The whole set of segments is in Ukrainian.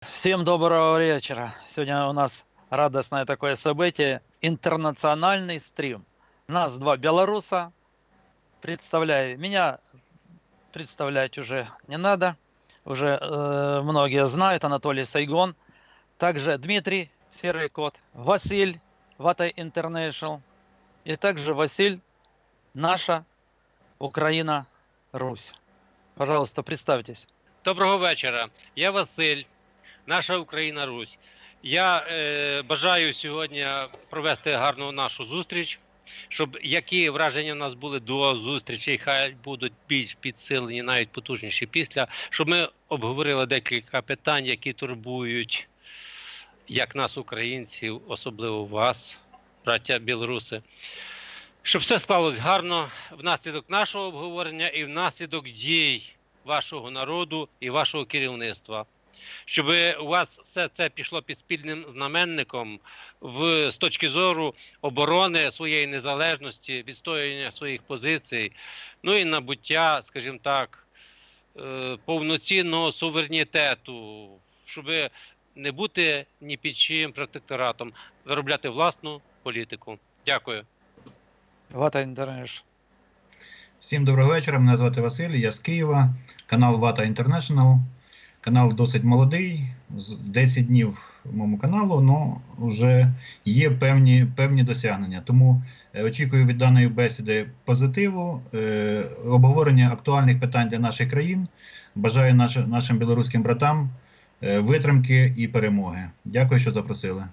Всем доброго вечера. Сегодня у нас радостное такое событие. Интернациональный стрим. Нас два белоруса. Представляю. Меня представлять уже не надо. Уже э, многие знают. Анатолий Сайгон. Также Дмитрий Серый Кот. Василь Ватай Интернешнл. И также Василь Наша Украина Русь. Пожалуйста, представьтесь. Доброго вечора. Я Василь, наша Україна Русь. Я е, бажаю сьогодні провести гарну нашу зустріч, щоб які враження в нас були до зустрічі, хай будуть більш підсилені, навіть потужніші після, щоб ми обговорили декілька питань, які турбують як нас, українців, особливо вас, браття білоруси. Щоб все склалось гарно внаслідок нашого обговорення і внаслідок дій вашого народу і вашого керівництва. Щоб у вас все це пішло під спільним знаменником в з точки зору оборони своєї незалежності, відстоювання своїх позицій, ну і набуття, скажімо так, е, повноцінного суверенітету, щоб не бути ні під чиїм протекторатом, виробляти власну політику. Дякую. Вата Интернешнл. Всім доброго вечора. Мене звати Василь, я з Києва, канал Вата International. Канал досить молодий, з 10 днів моєму каналу, але вже є певні, певні досягнення. Тому е, очікую від даної бесіди позитиву, е, обговорення актуальних питань для наших країн. Бажаю наш, нашим білоруським братам е, витримки і перемоги. Дякую, що запросили.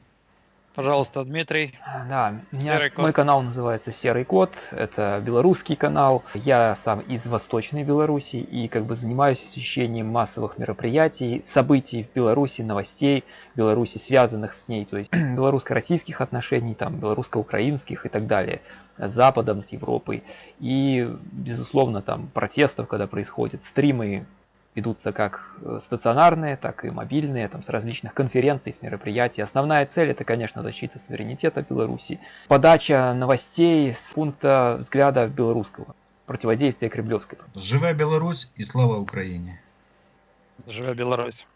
Пожалуйста, Дмитрий. Да, меня, мой канал называется Серый Кот, это белорусский канал. Я сам из Восточной Беларуси и как бы занимаюсь освещением массовых мероприятий, событий в Беларуси, новостей Беларуси, связанных с ней, то есть белорусско-российских отношений, там, белорусско-украинских и так далее, с Западом, с Европой. И, безусловно, там протестов, когда происходят стримы, ведутся как э, стационарные, так и мобильные, там, с различных конференций, с мероприятий. Основная цель это, конечно, защита суверенитета Беларуси, подача новостей с пункта взгляда белорусского, противодействие Кремлевской. Живе Білорусь і слава Україні! Живе Беларусь.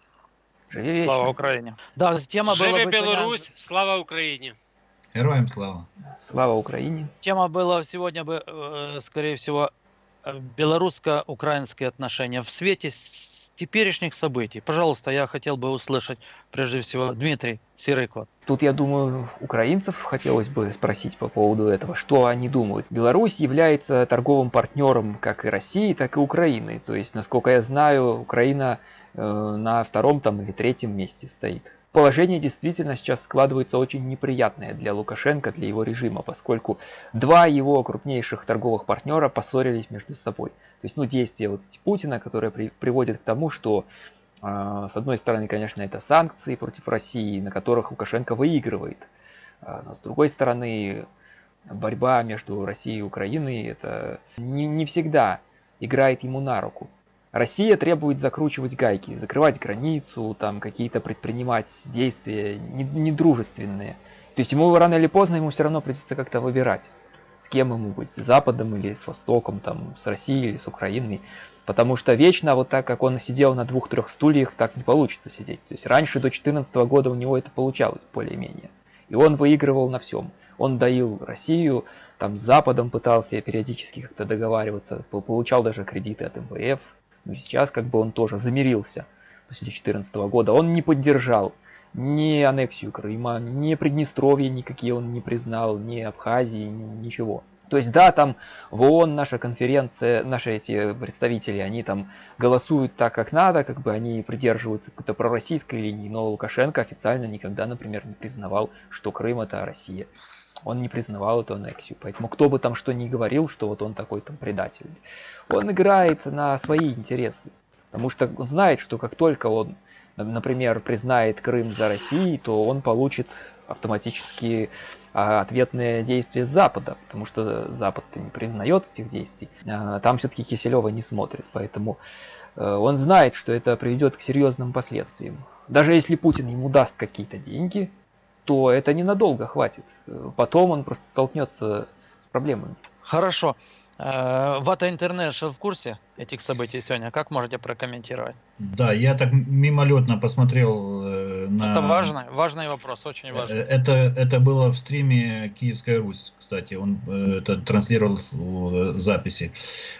Живи Слава вечно. Украине. Да, тема была Живе бы Білорусь, слава Україні! Героям слава! Слава Украине. Тема была сегодня бы, э, скорее всего, э, белорусско-украинские отношения в свете с- теперешних событий. Пожалуйста, я хотел бы услышать, прежде всего, Дмитрий Серый Кот. Тут, я думаю, украинцев хотелось бы спросить по поводу этого, что они думают. Беларусь является торговым партнером как и России, так и Украины. То есть, насколько я знаю, Украина э, на втором там или третьем месте стоит. Положение действительно сейчас складывается очень неприятное для Лукашенко, для его режима, поскольку два его крупнейших торговых партнера поссорились между собой. То есть, ну, действия вот Путина, которые при- приводят к тому, что а, С одной стороны, конечно, это санкции против России, на которых Лукашенко выигрывает. А, Но с другой стороны, борьба между Россией и Украиной это не, не всегда играет ему на руку. Россия требует закручивать гайки, закрывать границу, там какие-то предпринимать действия не- недружественные. То есть ему рано или поздно ему все равно придется как-то выбирать, с кем ему быть, с Западом или с Востоком, там, с Россией или с Украиной. Потому что вечно вот так, как он сидел на двух-трех стульях, так не получится сидеть. То есть раньше до 2014 года у него это получалось более-менее. И он выигрывал на всем. Он доил Россию, там с Западом пытался периодически как-то договариваться, пол- получал даже кредиты от МВФ. Ну, сейчас как бы он тоже замирился после 2014 года. Он не поддержал ни аннексию Крыма, ни Приднестровье никакие он не признал, ни Абхазии, ни- ничего. То есть да, там в ООН наша конференция, наши эти представители, они там голосуют так, как надо, как бы они придерживаются какой-то пророссийской линии, но Лукашенко официально никогда, например, не признавал, что Крым это Россия. Он не признавал эту аннексию, поэтому кто бы там что ни говорил, что вот он такой там предатель, он играет на свои интересы, потому что он знает, что как только он, на- например, признает Крым за Россией, то он получит автоматически а, ответные действия Запада, потому что Запад не признает этих действий. А, Там все-таки Киселева не смотрит, поэтому э, он знает, что это приведет к серьезным последствиям. Даже если Путин ему даст какие-то деньги, то это ненадолго хватит. Потом он просто столкнется с проблемами. Хорошо. Э, Вата Интернешнл в курсе этих событий сегодня? Как можете прокомментировать? Да, я так мимолетно посмотрел э, на... Это важный, важный вопрос, очень Э, важный. Это, это было в стриме Киевская Русь, кстати, он это транслировал э, записи.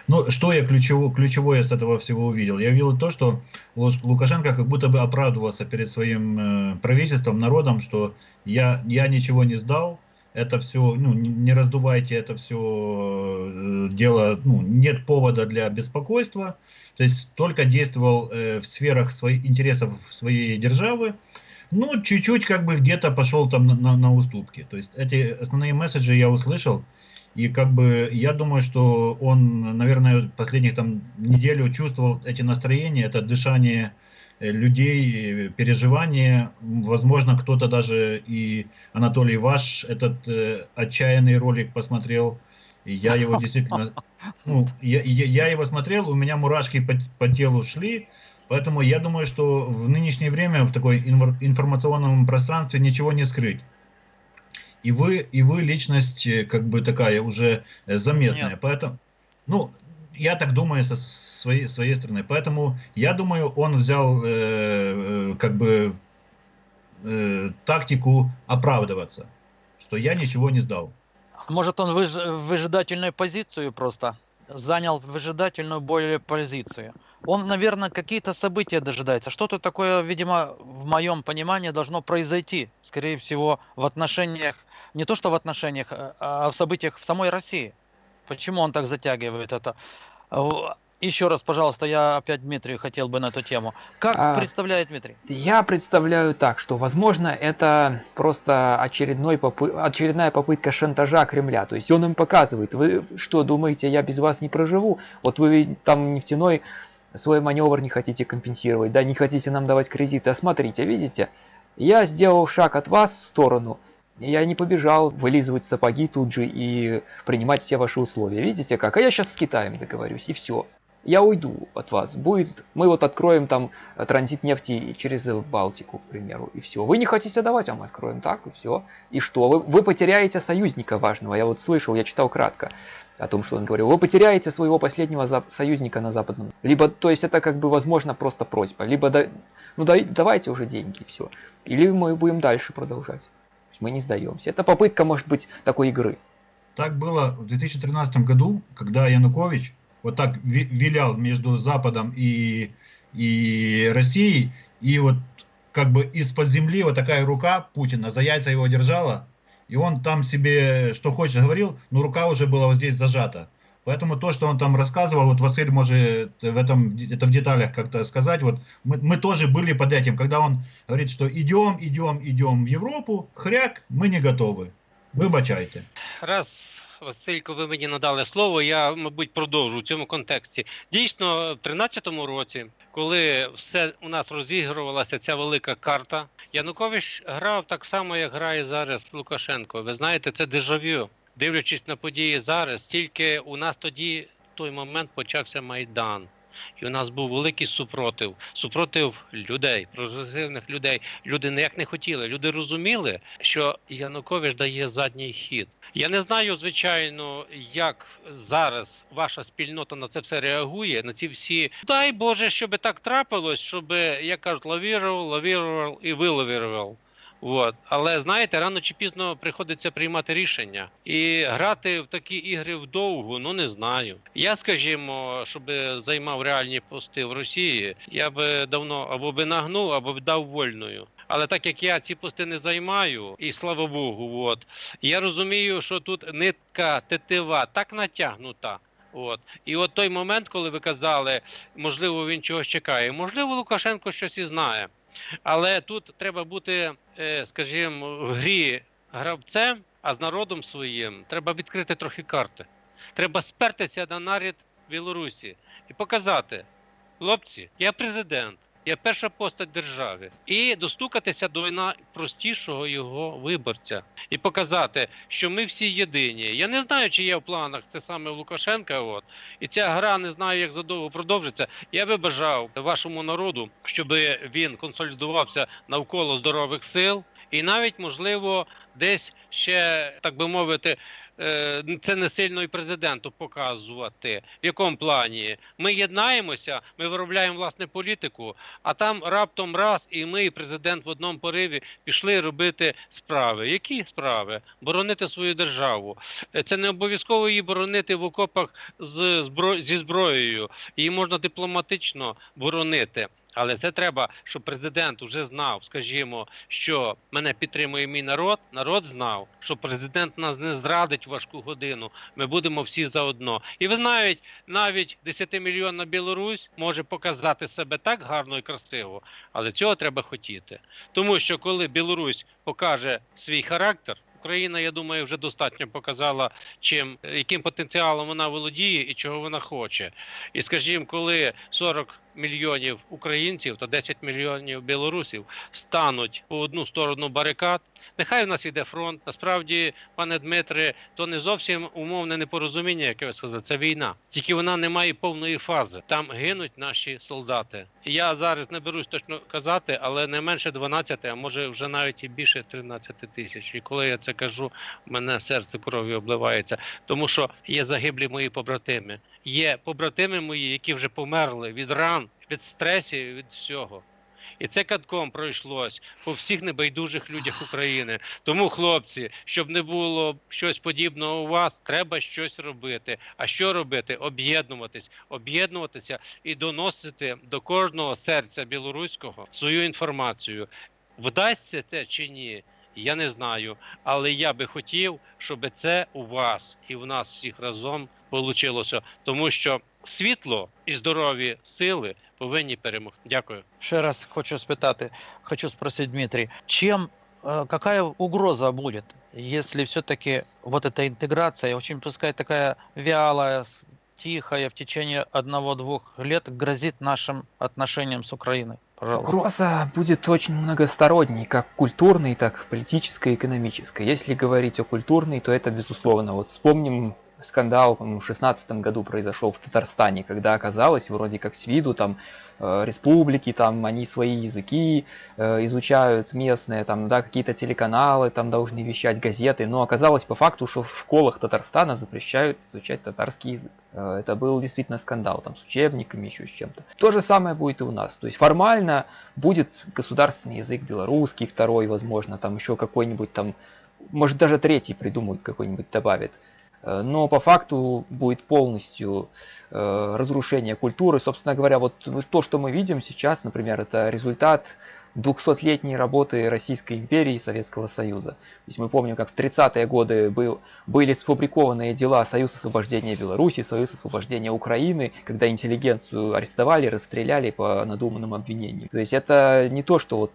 Ну, что я ключево, ключевое с этого всего увидел? Я увидел то, что Лукашенко как будто бы оправдывался перед своим правительством, народом, что я, я ничего не сдал, это все, ну, не раздувайте это все дело, ну, нет повода для беспокойства, то есть только действовал э, в сферах своих интересов своей державы, ну, чуть-чуть как бы где-то пошел там на, на- на уступки. То есть эти основные месседжи я услышал, и как бы я думаю, что он, наверное, последних там неделю чувствовал эти настроения, это дышание э, людей, э, переживания. Возможно, кто-то даже и Анатолий Ваш этот э, отчаянный ролик посмотрел. И я его действительно, ну, я, я, я его смотрел, у меня мурашки по, по телу шли, Поэтому я думаю, что в нынешнее время в такой информационном пространстве ничего не скрыть. И вы, и вы личность э, как бы такая уже э, заметная. Нет. Поэтому, ну, я так думаю со своей, своей стороны. Поэтому я думаю, он взял э, э, как бы э, тактику оправдываться, что я ничего не сдал. Может, он выж- выжидательную позицию просто занял выжидательную более позицию. Он, наверное, какие-то события дожидается. Что-то такое, видимо, в моем понимании должно произойти, скорее всего, в отношениях, не то что в отношениях, а- а в событиях в самой России. Почему он так затягивает это? А, Еще раз, пожалуйста, я опять Дмитрию хотел бы на эту тему. Как А, представляет Дмитрий? Я представляю так, что, возможно, это просто очередной попы- очередная попытка шантажа Кремля. То есть он им показывает, вы что, думаете, я без вас не проживу? Вот вы там нефтяной свой маневр не хотите компенсировать, да, не хотите нам давать кредиты. А смотрите, видите, я сделал шаг от вас в сторону, я не побежал вылизывать сапоги тут же и принимать все ваши условия. Видите как? А я сейчас с Китаем договорюсь, и все. Я уйду от вас. Будет, мы вот откроем там э, транзит нефти через Балтику, к примеру, и все. Вы не хотите давать, а мы откроем так, и все. И что? Вы, вы потеряете союзника важного. Я вот слышал, я читал кратко о том, что он говорил. Вы потеряете своего последнего союзника на западном. Либо, то есть это как бы, возможно, просто просьба. Либо, да, ну дай- давайте уже деньги, и все. Или мы будем дальше продолжать. Мы не сдаемся. Это попытка, может быть, такой игры. Так было в 2013 году, когда Янукович вот так ви- вилял между Западом и, и Россией, и вот как бы из-под земли вот такая рука Путина за яйца его держала, и он там себе что хочет говорил, но рука уже была вот здесь зажата. Поэтому то, что он там рассказывал, вот Василь может в этом, это в деталях как-то сказать, вот мы, мы тоже были под этим, когда он говорит, что идем, идем, идем в Европу, хряк, мы не готовы, вибачайте. Раз, Василько, ви мені надали слово, я, мабуть, продовжу в цьому контексті. Дійсно, в 13-му році, коли все у нас розігрувалася ця велика карта, Янукович грав так само, як грає зараз Лукашенко. Ви знаєте, це дежавю. Дивлячись на події зараз, тільки у нас тоді той момент почався Майдан. І у нас був великий супротив, супротив людей, прогресивних людей. Люди ніяк не хотіли. Люди розуміли, що Янукович дає задній хід. Я не знаю, звичайно, як зараз ваша спільнота на це все реагує, на ці всі. Дай Боже, щоб так трапилось, щоб, як кажуть, лавірував, лавірував і вилавірував. От. Але знаєте, рано чи пізно приходиться приймати рішення. І грати в такі ігри вдовгу, ну не знаю. Я, скажімо, щоб займав реальні пости в Росії, я би давно або би нагнув, або б дав вольною. Але так як я ці пости не займаю, і слава Богу, от я розумію, що тут нитка тетива так натягнута. От і от той момент, коли ви казали, можливо, він чогось чекає, можливо, Лукашенко щось і знає. Але тут треба бути, е, скажімо, в грі гравцем, а з народом своїм треба відкрити трохи карти. Треба спертися на наряд Білорусі і показати: хлопці, я президент, я перша постать держави, і достукатися до найпростішого його виборця і показати, що ми всі єдині. Я не знаю, чи є в планах це саме Лукашенка. От і ця гра не знаю, як задовго продовжиться. Я би бажав вашому народу, щоб він консолідувався навколо здорових сил, і навіть можливо десь ще так би мовити це не сильно і президенту показувати. В якому плані? Ми єднаємося, ми виробляємо власне політику, а там раптом раз, і ми, і президент в одному пориві пішли робити справи. Які справи? Боронити свою державу. Е, Це не обов'язково її боронити в окопах з збро... зі зброєю. Її можна дипломатично боронити. Але це треба, щоб президент вже знав, скажімо, що мене підтримує мій народ. Народ знав, що президент нас не зрадить важку годину. Ми будемо всі заодно. І ви знаєте, навіть 10-мільйонна Білорусь може показати себе так гарно і красиво, але цього треба хотіти. Тому що коли Білорусь покаже свій характер. Україна, я думаю, вже достатньо показала, чим яким потенціалом вона володіє і чого вона хоче. І скажімо, коли 40 мільйонів українців та 10 мільйонів білорусів стануть по одну сторону барикад. Нехай у нас йде фронт. Насправді, пане Дмитре, то не зовсім умовне непорозуміння, яке ви сказали. Це війна. Тільки вона не має повної фази. Там гинуть наші солдати. Я зараз не берусь точно казати, але не менше 12, а може вже навіть і більше 13 тисяч. І коли я це кажу, мене серце кров'ю обливається, тому що є загиблі мої побратими. Є побратими мої, які вже померли від ран, від стресів, від всього. І це катком пройшлось по всіх небайдужих людях України. Тому, хлопці, щоб не було щось подібного у вас, треба щось робити. А що робити? Об'єднуватись, об'єднуватися і доносити до кожного серця білоруського свою інформацію. Вдасться це чи ні? Я не знаю, але я би хотів, щоб це у вас і в нас всіх разом вийшло. Тому що світло і здорові сили повинні перемогти. Дякую. Ще раз хочу спитати, хочу спросить Дмитрий, чем, э, какая угроза будет, если все-таки вот эта интеграция, очень пускай такая вялая, с- тихая в течение одного-двух лет грозит нашим отношениям с Украиной? Пожалуйста. Угроза будет очень многосторонней, как культурной, так политической и экономической. Если говорить о культурной, то это безусловно. Вот вспомним скандал, в 16 году произошел в Татарстане, когда оказалось, вроде как с виду, там, э, республики, там, они свои языки э, изучают местные, там, да, какие-то телеканалы там должны вещать, газеты, но оказалось по факту, что в школах Татарстана запрещают изучать татарский язык. Э, это был действительно скандал, там, с учебниками, еще с чем-то. То же самое будет и у нас. То есть формально будет государственный язык белорусский, второй, возможно, там еще какой-нибудь там, может даже третий придумают какой-нибудь добавит. Э, Но по факту будет полностью э, разрушение культуры. Собственно говоря, вот то, что мы видим сейчас, например, это результат 200-летней работы Российской империи и Советского Союза. То есть мы помним, как в 30-е годы был, были сфабрикованные дела Союз освобождения Беларуси, Союз освобождения Украины, когда интеллигенцию арестовали, расстреляли по надуманным обвинениям. То есть это не то, что вот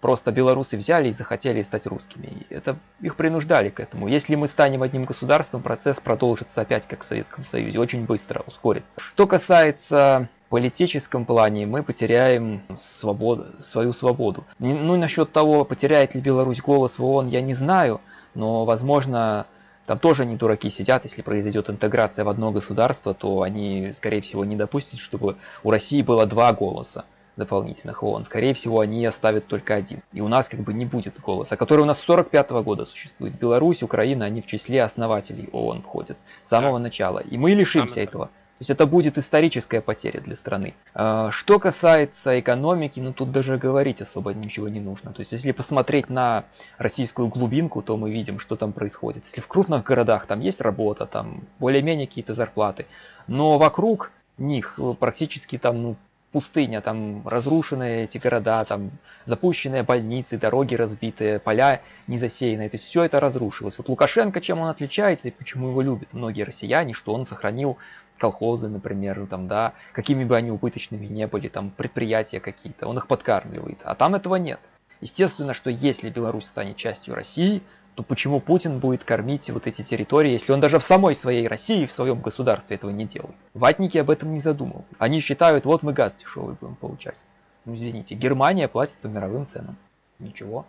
просто белорусы взяли и захотели стать русскими. Это их принуждали к этому. Если мы станем одним государством, процесс продолжится опять как в Советском Союзе, очень быстро ускорится. Что касается политическом плане мы потеряем свободу, свою свободу. Ну, насчет того, потеряет ли Беларусь голос в ООН, я не знаю, но, возможно, там тоже не дураки сидят, если произойдет интеграция в одно государство, то они, скорее всего, не допустят, чтобы у России было два голоса дополнительных в ООН. Скорее всего, они оставят только один. И у нас как бы не будет голоса, который у нас с 45 года существует. Беларусь, Украина, они в числе основателей ООН входят с самого Так. начала. И мы лишимся Самое- этого. То есть это будет историческая потеря для страны. А, Что касается экономики, ну тут даже говорить особо ничего не нужно. То есть если посмотреть на российскую глубинку, то мы видим, что там происходит. Если в крупных городах там есть работа, там более-менее какие-то зарплаты, но вокруг них э, практически там ну, пустыня, там разрушенные эти города, там запущенные больницы, дороги разбитые, поля не засеянные. То есть все это разрушилось. Вот Лукашенко, чем он отличается и почему его любят многие россияне, что он сохранил колхозы, например, там, да, какими бы они убыточными не были, там, предприятия какие-то, он их подкармливает, а там этого нет. Естественно, что если Беларусь станет частью России, то почему Путин будет кормить вот эти территории, если он даже в самой своей России, в своем государстве этого не делает? Ватники об этом не задумывают. Они считают, вот мы газ дешевый будем получать. Ну, извините, Германия платит по мировым ценам. Ничего,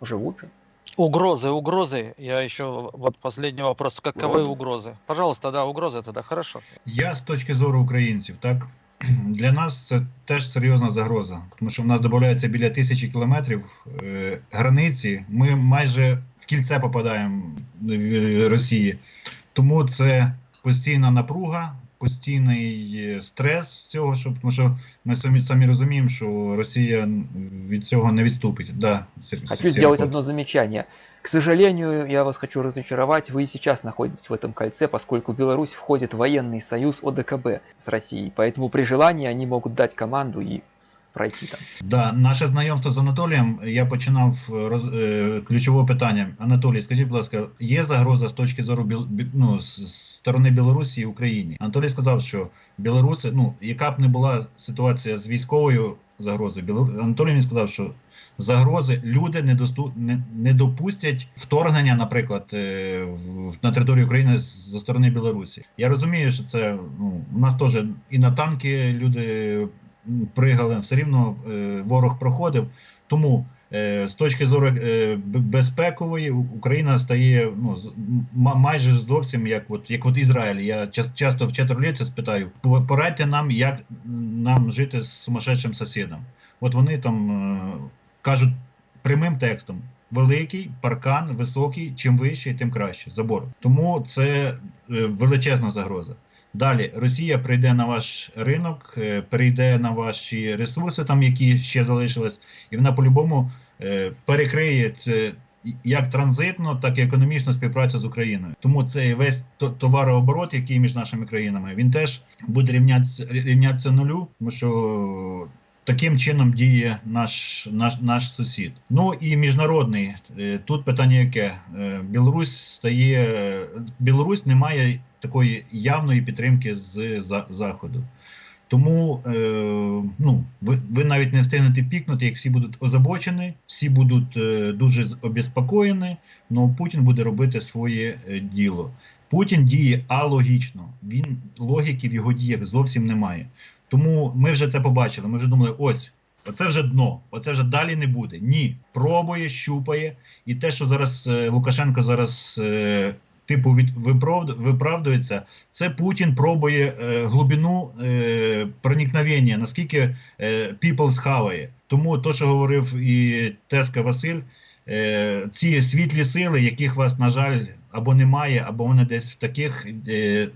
живут же. Угрозы, угрозы. Я еще вот последний вопрос. Каковы Угрозы. угрозы? Пожалуйста, да, угрозы тогда хорошо. Я з точки зору українців, так для нас це теж серйозна загроза, тому що в нас додається біля тисячі кілометрів е, границі. Ми майже в кільце попадаємо в Росії. Тому це постійна напруга, постійний е, стрес цього, щоб тому що ми самі самі розуміємо, що Росія від цього не відступить. Да, Хочу Сергій сделать Кот. одно замечание. К сожалению, я вас хочу разочаровать, вы и сейчас находитесь в этом кольце, поскольку Беларусь входит в военный союз ОДКБ с Россией. Поэтому при желании они могут дать команду и пройти там. Да, наше знайомство з Анатолієм. Я починав е, роз, е, ключове питання. Анатолій, скажіть, будь ласка, є загроза з точки зору біл, бі- ну, з, з сторони Білорусі і Україні? Анатолій сказав, що білоруси, ну яка б не була ситуація з військовою загрозою, Білору... Анатолій мені сказав, що загрози люди не, досту... не, не допустять вторгнення, наприклад, е, в, на територію України за сторони Білорусі. Я розумію, що це ну, у нас теж і на танки люди пригали, все рівно е, ворог проходив. Тому з точки зору е, безпекової Україна стає ну, майже зовсім як от, як от Ізраїль. Я часто в чатурліці спитаю, порадьте нам, як нам жити з сумасшедшим сусідом. От вони там е, кажуть прямим текстом. Великий паркан, високий, чим вищий, тим краще. Забор. Тому це е, величезна загроза. Далі Росія прийде на ваш ринок, е, прийде на ваші ресурси, там які ще залишились, і вона по-любому е, перекриє це як транзитно, так і економічну співпрацю з Україною. Тому цей весь то- товарооборот, який між нашими країнами, він теж буде рівнятися, рівнятися нулю, тому що таким чином діє наш, наш, наш сусід. Ну і міжнародний Е, тут питання яке Білорусь стає Білорусь не має такої явної підтримки з за, заходу. Тому е, ну, ви, ви навіть не встигнете пікнути, як всі будуть озабочені, всі будуть е, дуже обезпокоєні, але Путін буде робити своє е, діло. Путін діє алогічно, він логіки в його діях зовсім немає. Тому ми вже це побачили. Ми вже думали, ось. Оце вже дно, оце вже далі не буде. Ні, пробує, щупає. І те, що зараз е, Лукашенко зараз е, типу від виправдується, це Путін пробує е, глибину е, проникновення, наскільки е, people схаває. Тому то, що говорив і Теска Василь, е, ці світлі сили, яких вас, на жаль, або немає, або вони десь в таких. Е,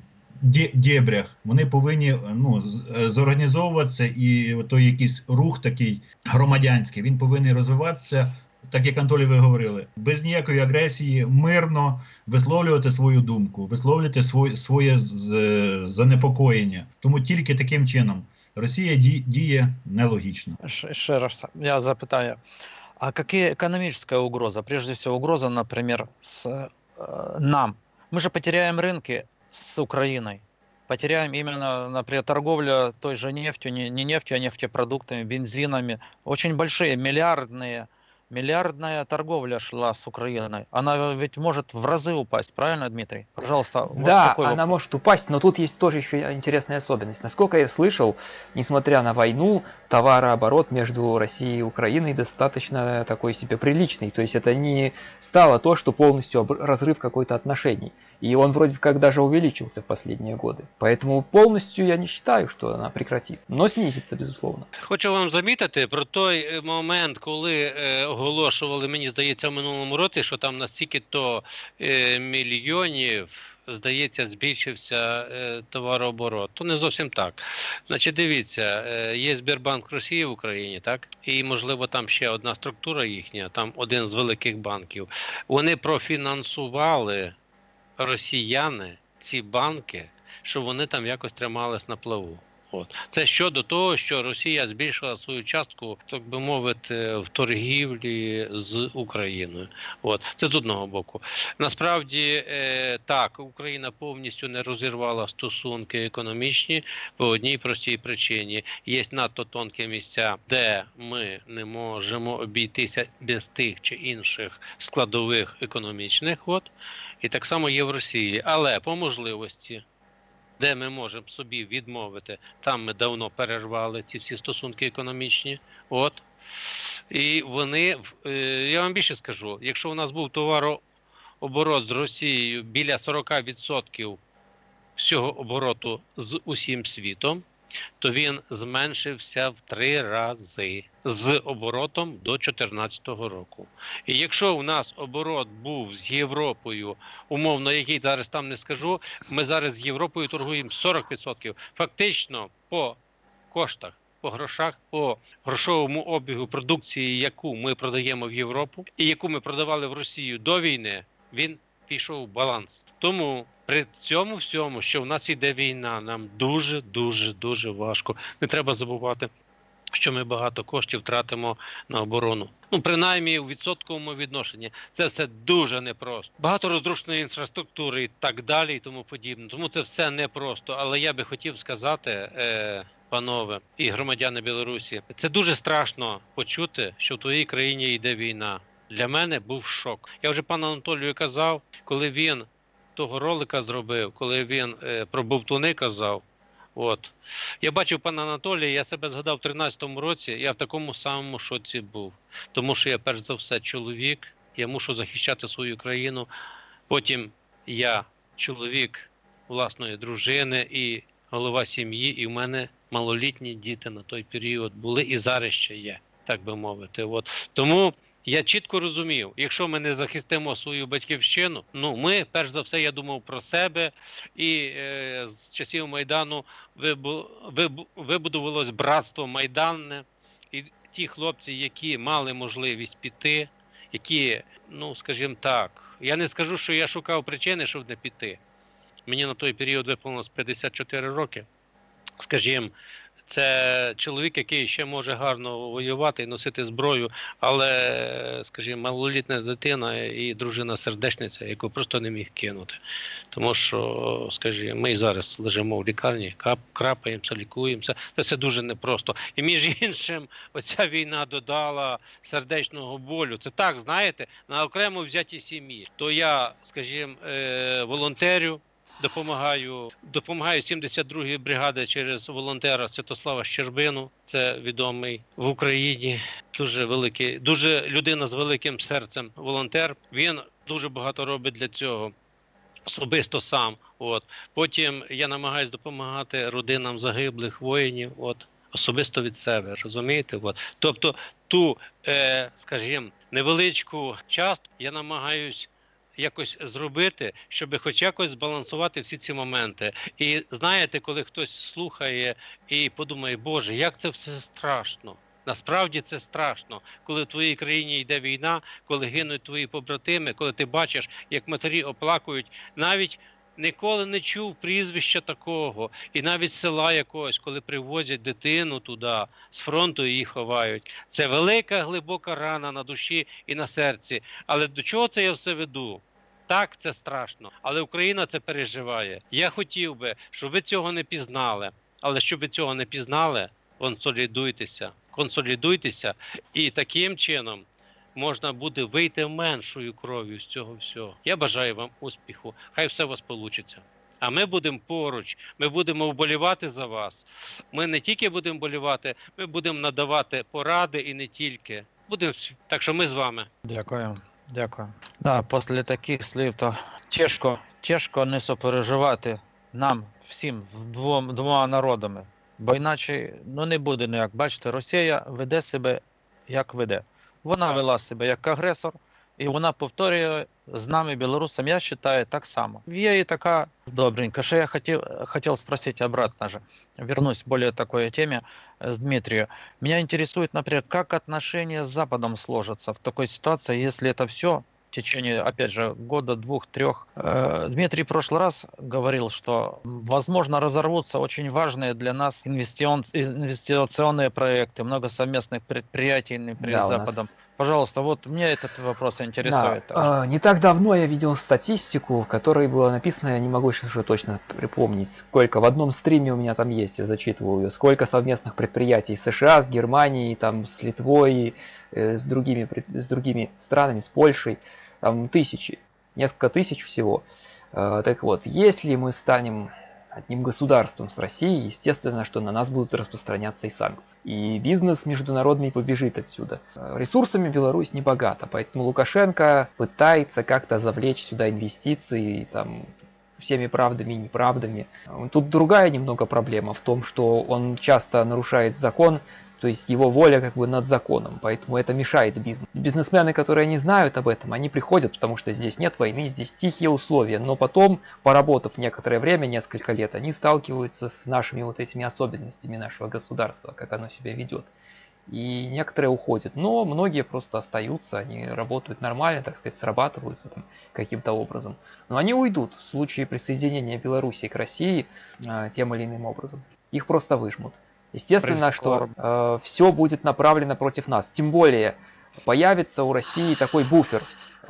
дєбрях, вони повинні ну, е, зорганізовуватися, і той якийсь рух такий громадянський, він повинен розвиватися, так як Анатолій ви говорили, без ніякої агресії, мирно висловлювати свою думку, висловлювати своє, своє з- занепокоєння. Тому тільки таким чином Росія ді- діє нелогічно. Ш- Ще раз я запитаю. А какие экономическая угроза? Прежде всего, угроза, например, с э, нам. Мы же потеряем рынки с Украиной. Потеряем именно, например, торговля той же нефтью, не, не нефтью, а нефтепродуктами, бензинами. Очень большие, миллиардные, миллиардная торговля шла с Украиной. Она ведь может в разы упасть, правильно, Дмитрий? Пожалуйста, вот да, такой она вопрос. может упасть, но тут есть тоже еще интересная особенность. Насколько я слышал, несмотря на войну, товарооборот между Россией и Украиной достаточно такой себе приличный. То есть это не стало то, что полностью разрыв какой-то отношений. И он вроде как даже увеличился в последние годы. Поэтому полностью я не считаю, что она прекратит. Но снизится, безусловно. Хочу вам замітити про той е, момент, коли е, оголошували, мені здається, в минулому році, що там настільки то е, мільйонів. Здається, збільшився е, товарооборот. То не зовсім так. Значить, дивіться, е, є Сбербанк Росії в Україні, так? І, можливо, там ще одна структура їхня, там один з великих банків. Вони профінансували росіяни ці банки, щоб вони там якось тримались на плаву. От це щодо того, що Росія збільшила свою частку, так би мовити, в торгівлі з Україною. От це з одного боку. Насправді е, так, Україна повністю не розірвала стосунки економічні по одній простій причині: є надто тонкі місця, де ми не можемо обійтися без тих чи інших складових економічних. От і так само є в Росії, але по можливості де ми можемо собі відмовити, там ми давно перервали ці всі стосунки економічні. От. І вони, е, я вам більше скажу, якщо у нас був товарооборот з Росією біля 40% всього обороту з усім світом, то він зменшився в три рази з оборотом до 2014 року. І якщо у нас оборот був з Європою, умовно, який зараз там не скажу, ми зараз з Європою торгуємо 40%. Фактично по коштах, по грошах, по грошовому обігу продукції, яку ми продаємо в Європу, і яку ми продавали в Росію до війни, він пішов в баланс. Тому при цьому всьому, що в нас іде війна, нам дуже дуже дуже важко. Не треба забувати. Що ми багато коштів тратимо на оборону. Ну, принаймні у відсотковому відношенні. Це все дуже непросто. Багато розрушеної інфраструктури і так далі, і тому подібне. Тому це все непросто. Але я би хотів сказати, е, панове і громадяни Білорусі, це дуже страшно почути, що в твоїй країні йде війна. Для мене був шок. Я вже пану Анатолію казав, коли він того ролика зробив, коли він е, про бовтуни казав. От я бачив пана Анатолія, я себе згадав в 13-му році, я в такому самому шоці був. Тому що я перш за все чоловік, я мушу захищати свою країну. Потім я чоловік власної дружини і голова сім'ї, і в мене малолітні діти на той період були і зараз ще є, так би мовити. От тому я чітко розумів, якщо ми не захистимо свою батьківщину, ну ми перш за все, я думав про себе, і е, з часів майдану вибу, вибу, вибудувалось братство майданне, і ті хлопці, які мали можливість піти, які, ну скажімо так, я не скажу, що я шукав причини, щоб не піти. Мені на той період виповнилось 54 роки. Скажімо, це чоловік, який ще може гарно воювати і носити зброю, але, скажімо, малолітня дитина і дружина сердечниця, яку просто не міг кинути. Тому що, скажімо, ми і зараз лежимо в лікарні, крапаємося, лікуємося. Це все дуже непросто. І між іншим, оця війна додала сердечного болю. Це так, знаєте, на окремо взятій сім'ї. То я, скажімо, е, волонтерю допомагаю, допомагаю 72-ї бригади через волонтера Святослава Щербину. Це відомий в Україні. Дуже великий, дуже людина з великим серцем. Волонтер. Він дуже багато робить для цього. Особисто сам. От потім я намагаюся допомагати родинам загиблих воїнів. От особисто від себе, розумієте? От тобто, ту, е, скажімо, невеличку частку я намагаюсь якось зробити, щоб хоч якось збалансувати всі ці моменти. І знаєте, коли хтось слухає і подумає, Боже, як це все страшно. Насправді це страшно, коли в твоїй країні йде війна, коли гинуть твої побратими, коли ти бачиш, як матері оплакують, навіть ніколи не чув прізвища такого, і навіть села якогось, коли привозять дитину туди, з фронту її ховають. Це велика глибока рана на душі і на серці. Але до чого це я все веду? Так, це страшно, але Україна це переживає. Я хотів би, щоб ви цього не пізнали. Але щоб ви цього не пізнали, консолідуйтеся, консолідуйтеся, і таким чином можна буде вийти меншою кров'ю з цього всього. Я бажаю вам успіху. Хай все у вас вийде. А ми будемо поруч, ми будемо вболівати за вас. Ми не тільки будемо вболівати, ми будемо надавати поради і не тільки. Будемо так, що ми з вами. Дякую. Дякую. Да, після таких слів то тяжко, тяжко не сопереживати нам всім двом, двома народами. Бо іначе ну не буде ніяк. Бачите, Росія веде себе як веде. Вона вела себе як агресор, і вона повторює з нами, білорусами, я вважаю, так само. Є і така добренька. Що я хотів, хотел спросить обратно же, вернусь к более такой теме с Дмитрию. Меня интересует, например, как отношения с Западом сложатся в такой ситуации, если это все в течение, опять же, года, двух, трех. Э, Дмитрий в прошлый раз говорил, что, возможно, разорвутся очень важные для нас инвестиционные проекты, много совместных предприятий, например, Да, с у нас- Западом. Пожалуйста, вот меня этот вопрос интересует. Да, а, не так давно я видел статистику, в которой было написано, я не могу сейчас уже точно припомнить, сколько в одном стриме у меня там есть, я зачитывал ее, сколько совместных предприятий с США, с Германией, там, с Литвой, э, с, другими, с другими странами, с Польшей, там тысячи, несколько тысяч всего. Э, Так вот, если мы станем одним государством с Россией, естественно, что на нас будут распространяться и санкции. И бизнес международный побежит отсюда. Э, Ресурсами Беларусь не богата, поэтому Лукашенко пытается как-то завлечь сюда инвестиции, там, всеми правдами и неправдами. Тут другая немного проблема в том, что он часто нарушает закон, то есть его воля как бы над законом, поэтому это мешает бизнесу. Бизнесмены, которые не знают об этом, они приходят, потому что здесь нет войны, здесь тихие условия, но потом, поработав некоторое время, несколько лет, они сталкиваются с нашими вот этими особенностями нашего государства, как оно себя ведет. И некоторые уходят, но многие просто остаются, они работают нормально, так сказать, срабатываются каким-то образом. Но они уйдут в случае присоединения Белоруссии к России э, тем или иным образом. Их просто выжмут. Естественно, что э, все будет направлено против нас. Тем более появится у России такой буфер,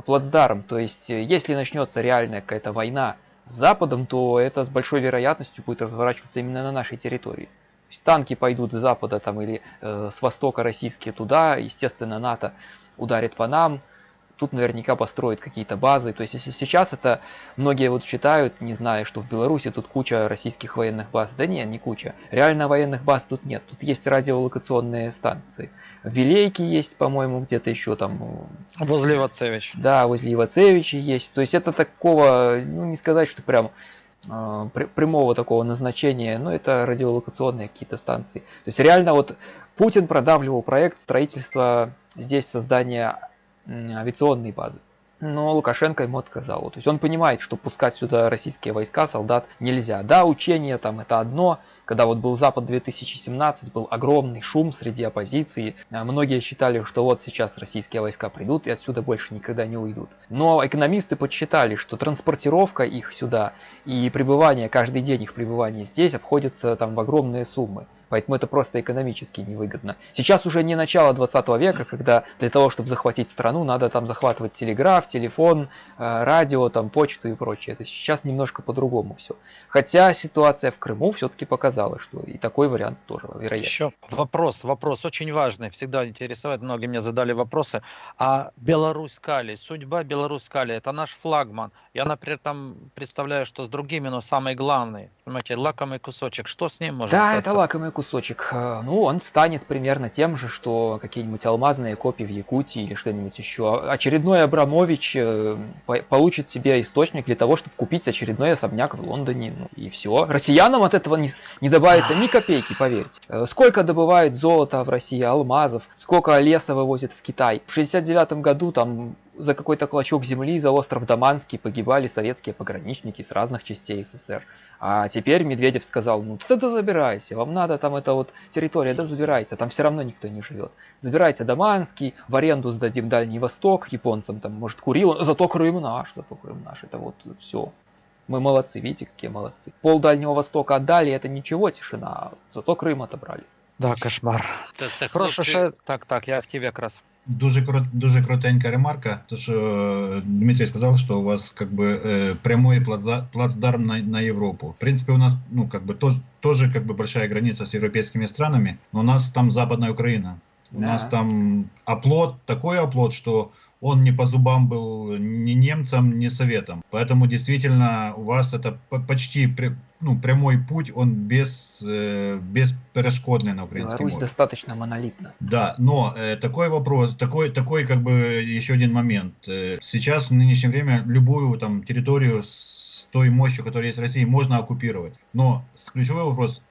плацдарм. То есть, э, если начнется реальная какая-то война с Западом, то это с большой вероятностью будет разворачиваться именно на нашей территории. То есть танки пойдут с Запада там, или э, с Востока российские туда, естественно, НАТО ударит по нам, тут наверняка построят какие-то базы. То есть, если сейчас это многие вот считают, не зная, что в Беларуси тут куча российских военных баз. Да нет, не куча. Реально военных баз тут нет. Тут есть радиолокационные станции. В Вилейке есть, по-моему, где-то еще там. Э, возле Ивацевича. Да, возле Ивацевича есть. То есть это такого, ну не сказать, что прям э, прямого такого назначения, но это радиолокационные какие-то станции. То есть реально вот Путин продавливал проект строительства здесь создания авиационные базы. Но Лукашенко ему отказал. То есть он понимает, что пускать сюда российские войска, солдат нельзя. Да, учения там это одно. Когда вот был Запад 2017, был огромный шум среди оппозиции. А многие считали, что вот сейчас российские войска придут и отсюда больше никогда не уйдут. Но экономисты подсчитали, что транспортировка их сюда и пребывание, каждый день их пребывания здесь обходится там в огромные суммы. Поэтому это просто экономически невыгодно. Сейчас уже не начало 20 века, когда для того, чтобы захватить страну, надо там захватывать телеграф, телефон, э, радио, там почту и прочее. Это сейчас немножко по-другому все. Хотя ситуация в Крыму все-таки показала, что и такой вариант тоже вероятен. Еще вопрос, вопрос очень важный, всегда интересует, многие мне задали вопросы. А Беларусь Кали, судьба Беларусь Кали, это наш флагман. Я, например, там представляю, что с другими, но самый главный, понимаете, лакомый кусочек, что с ним может Да, статься? это лакомый кусочек кусочек, э, ну, он станет примерно тем же, что какие-нибудь алмазные копии в Якутии или что-нибудь еще. Очередной Абрамович э, получит себе источник для того, чтобы купить очередной особняк в Лондоне. Ну, и все. Россиянам от этого не, не добавится ни копейки, поверьте. Э, сколько добывают золота в России, алмазов, сколько леса вывозят в Китай. В 69 году там за какой-то клочок земли за остров Даманский погибали советские пограничники с разных частей СССР. А теперь Медведев сказал, ну ты да забирайся, вам надо там эта вот территория, да забирайте, там все равно никто не живет. Забирайте Даманский, в аренду сдадим Дальний Восток японцам, там может Курил, зато Крым наш, зато Крым наш, это вот все. Мы молодцы, видите, какие молодцы. Пол Дальнего Востока отдали, это ничего, тишина, зато Крым отобрали. Да, кошмар. Це, це Прошу ще, так, так, я в тебе якраз. Дуже крут, дуже крутенька ремарка. То що е, Дмитрий сказав, що у вас как бы прямой плацда- плацдарм на, на Европу. В принципе, у нас ну как бы тоже, тоже как бы большая граница с европейскими странами, но у нас там Западная Украина. У Да. нас там оплот, такой оплот, что он не по зубам был ни немцам, ни советам. Поэтому действительно у вас это по- почти ну, прямой путь, он без, э, бесперешкодный на украинском Беларусь море. достаточно монолитна. Да, но э, такой вопрос, такой, такой как бы еще один момент. Э, сейчас в нынешнее время любую там территорию с той мощью, которая есть в России, можно оккупировать. Но ключевой вопрос,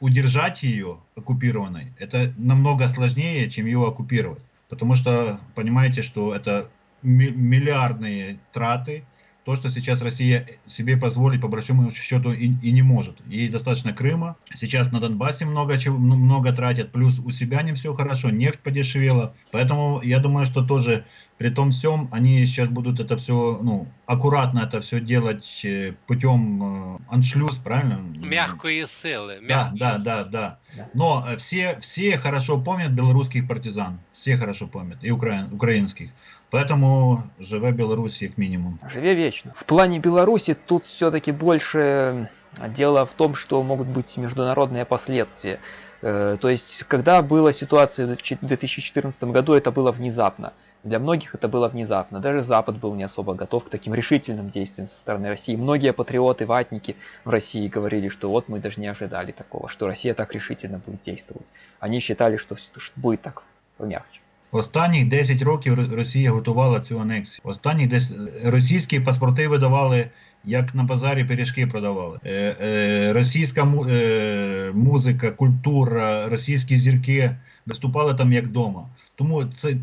удержать ее оккупированной, это намного сложнее, чем ее оккупировать. Потому что понимаете, что это ми- миллиардные траты, то, что сейчас Россия себе позволить по большому счету и, и не может. Ей достаточно Крыма. Сейчас на Донбассе много чего, много тратят. Плюс у себя не все хорошо, нефть подешевела. Поэтому я думаю, что тоже при том всем они сейчас будут это все, ну, аккуратно это все делать э, путем э, аншлюз, правильно? Мягкої сили. Да, мягкої да, сили. да, да. Да. Но э, все, все хорошо помнят белорусских партизан. Все хорошо помнят. И украин, украинских. Поэтому живе Беларусь как минимум. Живе вечно. В плане Беларуси тут все-таки больше дело в том, что могут быть международные последствия. То есть, когда была ситуация в 2014 году, это было внезапно. Для многих это было внезапно. Даже Запад был не особо готов к таким решительным действиям со стороны России. Многие патриоты, ватники в России говорили, что вот мы даже не ожидали такого, что Россия так решительно будет действовать. Они считали, что всё- что будет так помягче. Останніх 10 років Р- Росія готувала цю анексію. Останні десь російські паспорти видавали, як на базарі пиріжки продавали. Е, е, російська му, е, музика, культура, російські зірки виступали там як вдома. Тому це,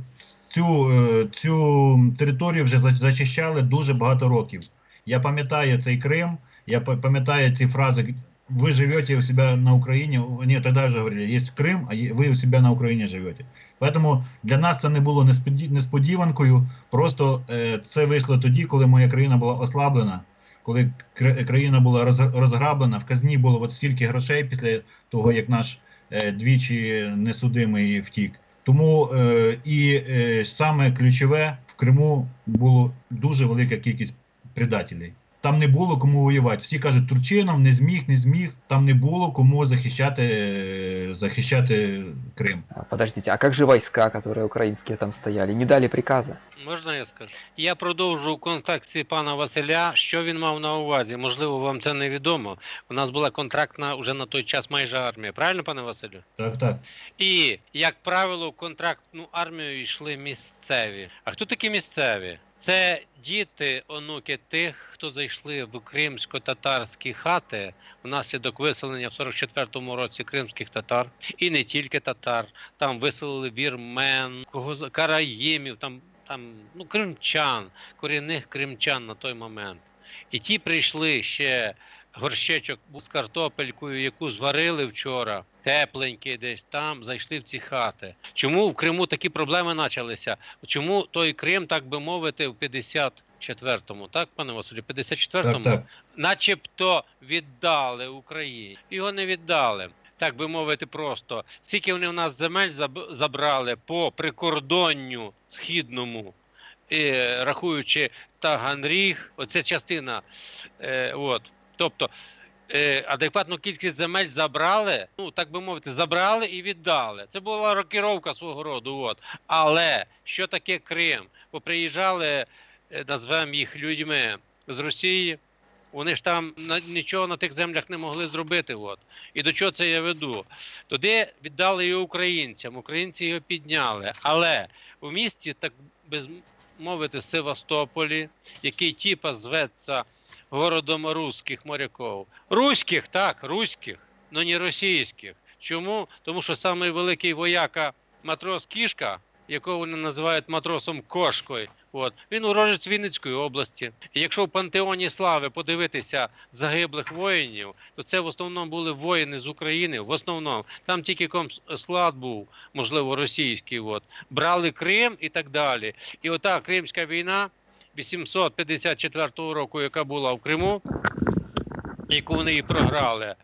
цю, е, цю територію вже за- зачищали дуже багато років. Я пам'ятаю цей Крим, я па- пам'ятаю ці фрази. Вы живете у себя на Украине, нет, тогда уже говорили, есть Крым, а є- ви у себя на Україні живете. Поэтому для нас це не було несподі- несподіванкою. Просто е, це вийшло тоді, коли моя країна була ослаблена, коли кра- країна була роз- розграблена, в казні було от стільки грошей після того, як наш е, двічі несудимий втік. Тому е, і е, саме ключове в Криму було дуже велика кількість предателів. Там не було кому воювати. Всі кажуть, Турчинов не зміг, не зміг. Там не було кому захищати, е, захищати Крим. Подождите, а как же войска, которые украинские там стояли? Не дали приказа? Можна я скажу? Я продовжу у контексті пана Василя, що він мав на увазі. Можливо, вам це невідомо. У нас була контрактна вже на той час майже армія. Правильно, пане Василю? Так, так. І, як правило, в контрактну армію йшли місцеві. А хто такі місцеві? Це діти, онуки тих, хто зайшли в кримсько-татарські хати внаслідок виселення в 44-му році кримських татар, і не тільки татар. Там виселили вірмен, кого караїмів, там, там ну, кримчан, корінних кримчан на той момент. І ті прийшли ще горщечок з картопелькою, яку зварили вчора, тепленький десь там, зайшли в ці хати. Чому в Криму такі проблеми почалися? Чому той Крим, так би мовити, в 54-му, так, пане Василю, 54-му, Так, так. начебто віддали Україні. Його не віддали. Так би мовити, просто скільки вони в нас земель забрали по прикордонню східному, і, рахуючи Таганріг, оце частина. Е, от. Тобто е, адекватну кількість земель забрали, ну так би мовити, забрали і віддали. Це була рокіровка свого роду. От. Але що таке Крим? Бо приїжджали, е, назвемо їх людьми з Росії. Вони ж там на, нічого на тих землях не могли зробити. От. І до чого це я веду? Туди віддали його українцям, українці його підняли. Але у місті, так би мовити, Севастополі, який типа зветься городом русських моряків. Руських, так, руських, але не російських. Чому? Тому що самий великий вояка матрос Кішка, якого вони називають матросом Кошкою, от, він урожець Вінницької області. І якщо в пантеоні слави подивитися загиблих воїнів, то це в основному були воїни з України. В основному там тільки комсклад був, можливо, російський. От. Брали Крим і так далі. І ота Кримська війна 854 року, яка була в Криму, яку вони і програли.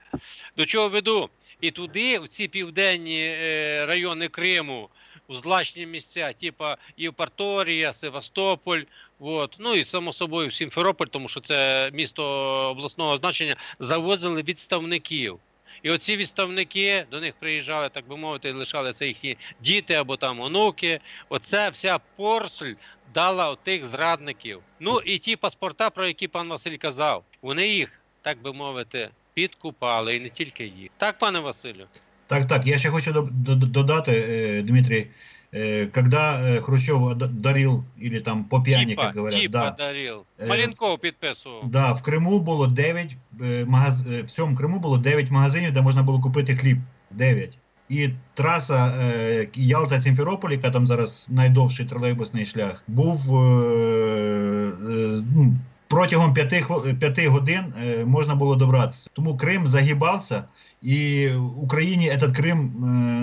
До чого веду? І туди, в ці південні е, райони Криму, у злачні місця, типа Євпаторія, Севастополь, от, ну і само собою Сімферополь, тому що це місто обласного значення, завозили відставників. І оці відставники до них приїжджали, так би мовити, лишалися їхні діти або там онуки. Оце вся порсель дала отих зрадників. Ну і ті паспорта, про які пан Василь казав, вони їх, так би мовити, підкупали, і не тільки їх. Так, пане Василю? Так, так, я ще хочу до- до- додати, е, Дмитрий, е, когда е, Хрущев дарил, или там по пьяни, Типа, как говорят, типа да, дарил. Маленков підписував. да, в Криму було 9 е, магаз... в всьому Криму було 9 магазинів, де можна було купити хліб. 9. І траса е, Ялта-Сімферополь, яка там зараз найдовший тролейбусний шлях, був е, е, ну, протягом 5, хвил- 5 годин е, можна було добратися. Тому Крим загибався, і Україні этот Крим,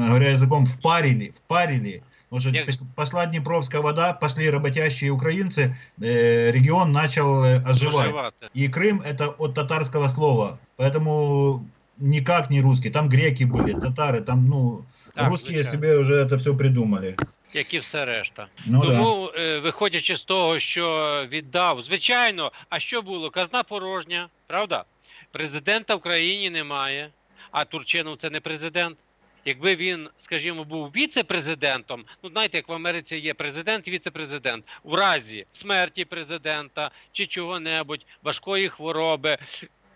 е, говоря язиком, впарили, впарили. Потому что Як- пос- пошла Днепровская вода, пошли работящие украинцы, э, регион начал э, оживать. Проживати. И Крым это от татарского слова, поэтому никак не русский. Там греки были, татары, там, ну, Так, русские звичайно. себе уже это все придумали. Як і все решта. Ну да. Тому, е, виходячи з того, що віддав, звичайно, а що було? Казна порожня, правда? Президента в країні немає, а Турчинов це не президент. Якби він, скажімо, був віце-президентом, ну знаєте, як в Америці є президент і віце-президент, в разі смерті президента чи чого-небудь, важкої хвороби,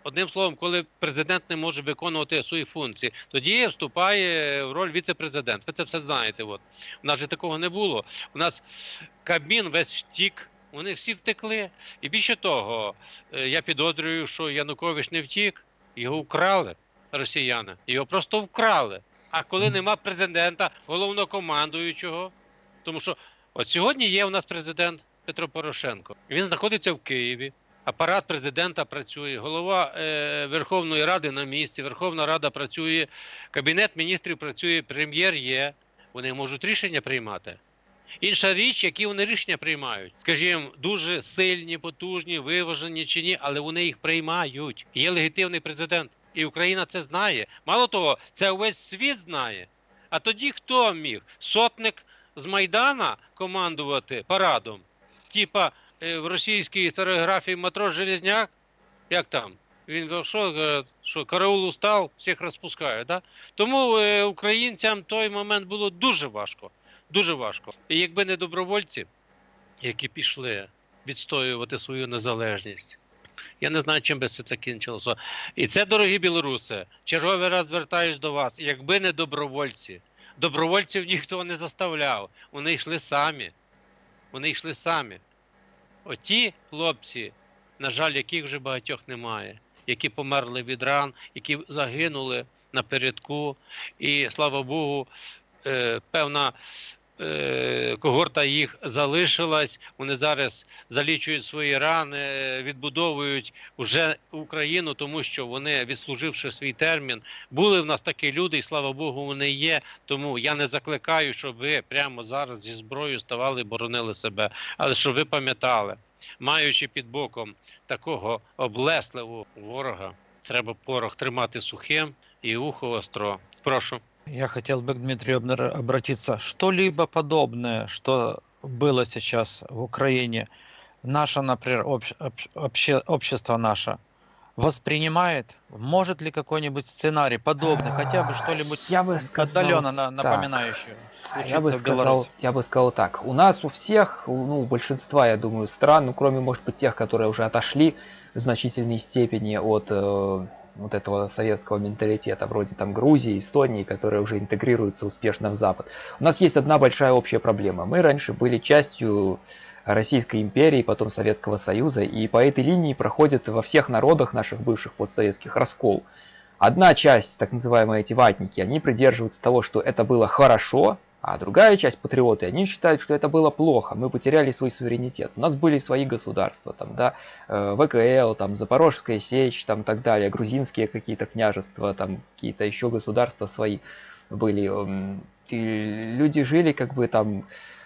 Одним словом, коли президент не може виконувати свої функції, тоді вступає в роль віце-президент. Ви це все знаєте. От. У нас же такого не було. У нас Кабмін весь втік, вони всі втекли. І більше того, е, я підозрюю, що Янукович не втік, його вкрали росіяни. Його просто вкрали. А коли нема президента, головнокомандуючого, тому що от сьогодні є у нас президент Петро Порошенко. Він знаходиться в Києві. Апарат президента працює, голова е, Верховної Ради на місці, Верховна Рада працює, Кабінет міністрів працює, прем'єр є. Вони можуть рішення приймати. Інша річ, які вони рішення приймають, скажімо, дуже сильні, потужні, виважені чи ні, але вони їх приймають. Є легітимний президент, і Україна це знає. Мало того, це увесь світ знає. А тоді хто міг? Сотник з Майдана командувати парадом, типа в російській історіографії матрос Железняк, як там? Він що, е, що караул устав, всіх розпускає. Да? Тому е, українцям той момент було дуже важко. Дуже важко. І якби не добровольці, які пішли відстоювати свою незалежність, я не знаю, чим би це закінчилося. І це, дорогі білоруси, черговий раз звертаюсь до вас. Якби не добровольці, добровольців ніхто не заставляв. Вони йшли самі. Вони йшли самі. Оті хлопці, на жаль, яких вже багатьох немає, які померли від ран, які загинули напередку. І слава Богу, е, певна когорта їх залишилась. Вони зараз залічують свої рани, е, відбудовують вже Україну, тому що вони, відслуживши свій термін, були в нас такі люди, і слава Богу, вони є. Тому я не закликаю, щоб ви прямо зараз зі зброєю ставали і боронили себе. Але щоб ви пам'ятали, маючи під боком такого облесливого ворога, треба порох тримати сухим і ухо остро. Прошу. Я хотел бы к Дмитрию обратиться. Что-либо подобное, что было сейчас в Украине, наше, например, общ- общ- обще- общество наше воспринимает? Может ли какой-нибудь сценарий подобный, хотя бы что-нибудь Я бы сказал, отдаленно на- напоминающее Я бы сказал, Беларуси? я бы сказал так. У нас у всех, ну, у большинства, я думаю, стран, ну, кроме, может быть, тех, которые уже отошли в значительной степени от э, вот этого советского менталитета, вроде там Грузии, Эстонии, которые уже интегрируются успешно в Запад. У нас есть одна большая общая проблема. Мы раньше были частью Российской империи, потом Советского Союза, и по этой линии проходит во всех народах наших бывших постсоветских раскол. Одна часть, так называемые эти ватники, они придерживаются того, что это было хорошо, а другая часть патриоты, они считают, что это было плохо, мы потеряли свой суверенитет. У нас были свои государства, там, да, э, ВКЛ, там, Запорожская сечь, там, так далее, грузинские какие-то княжества, там, какие-то еще государства свои были. И люди жили как бы там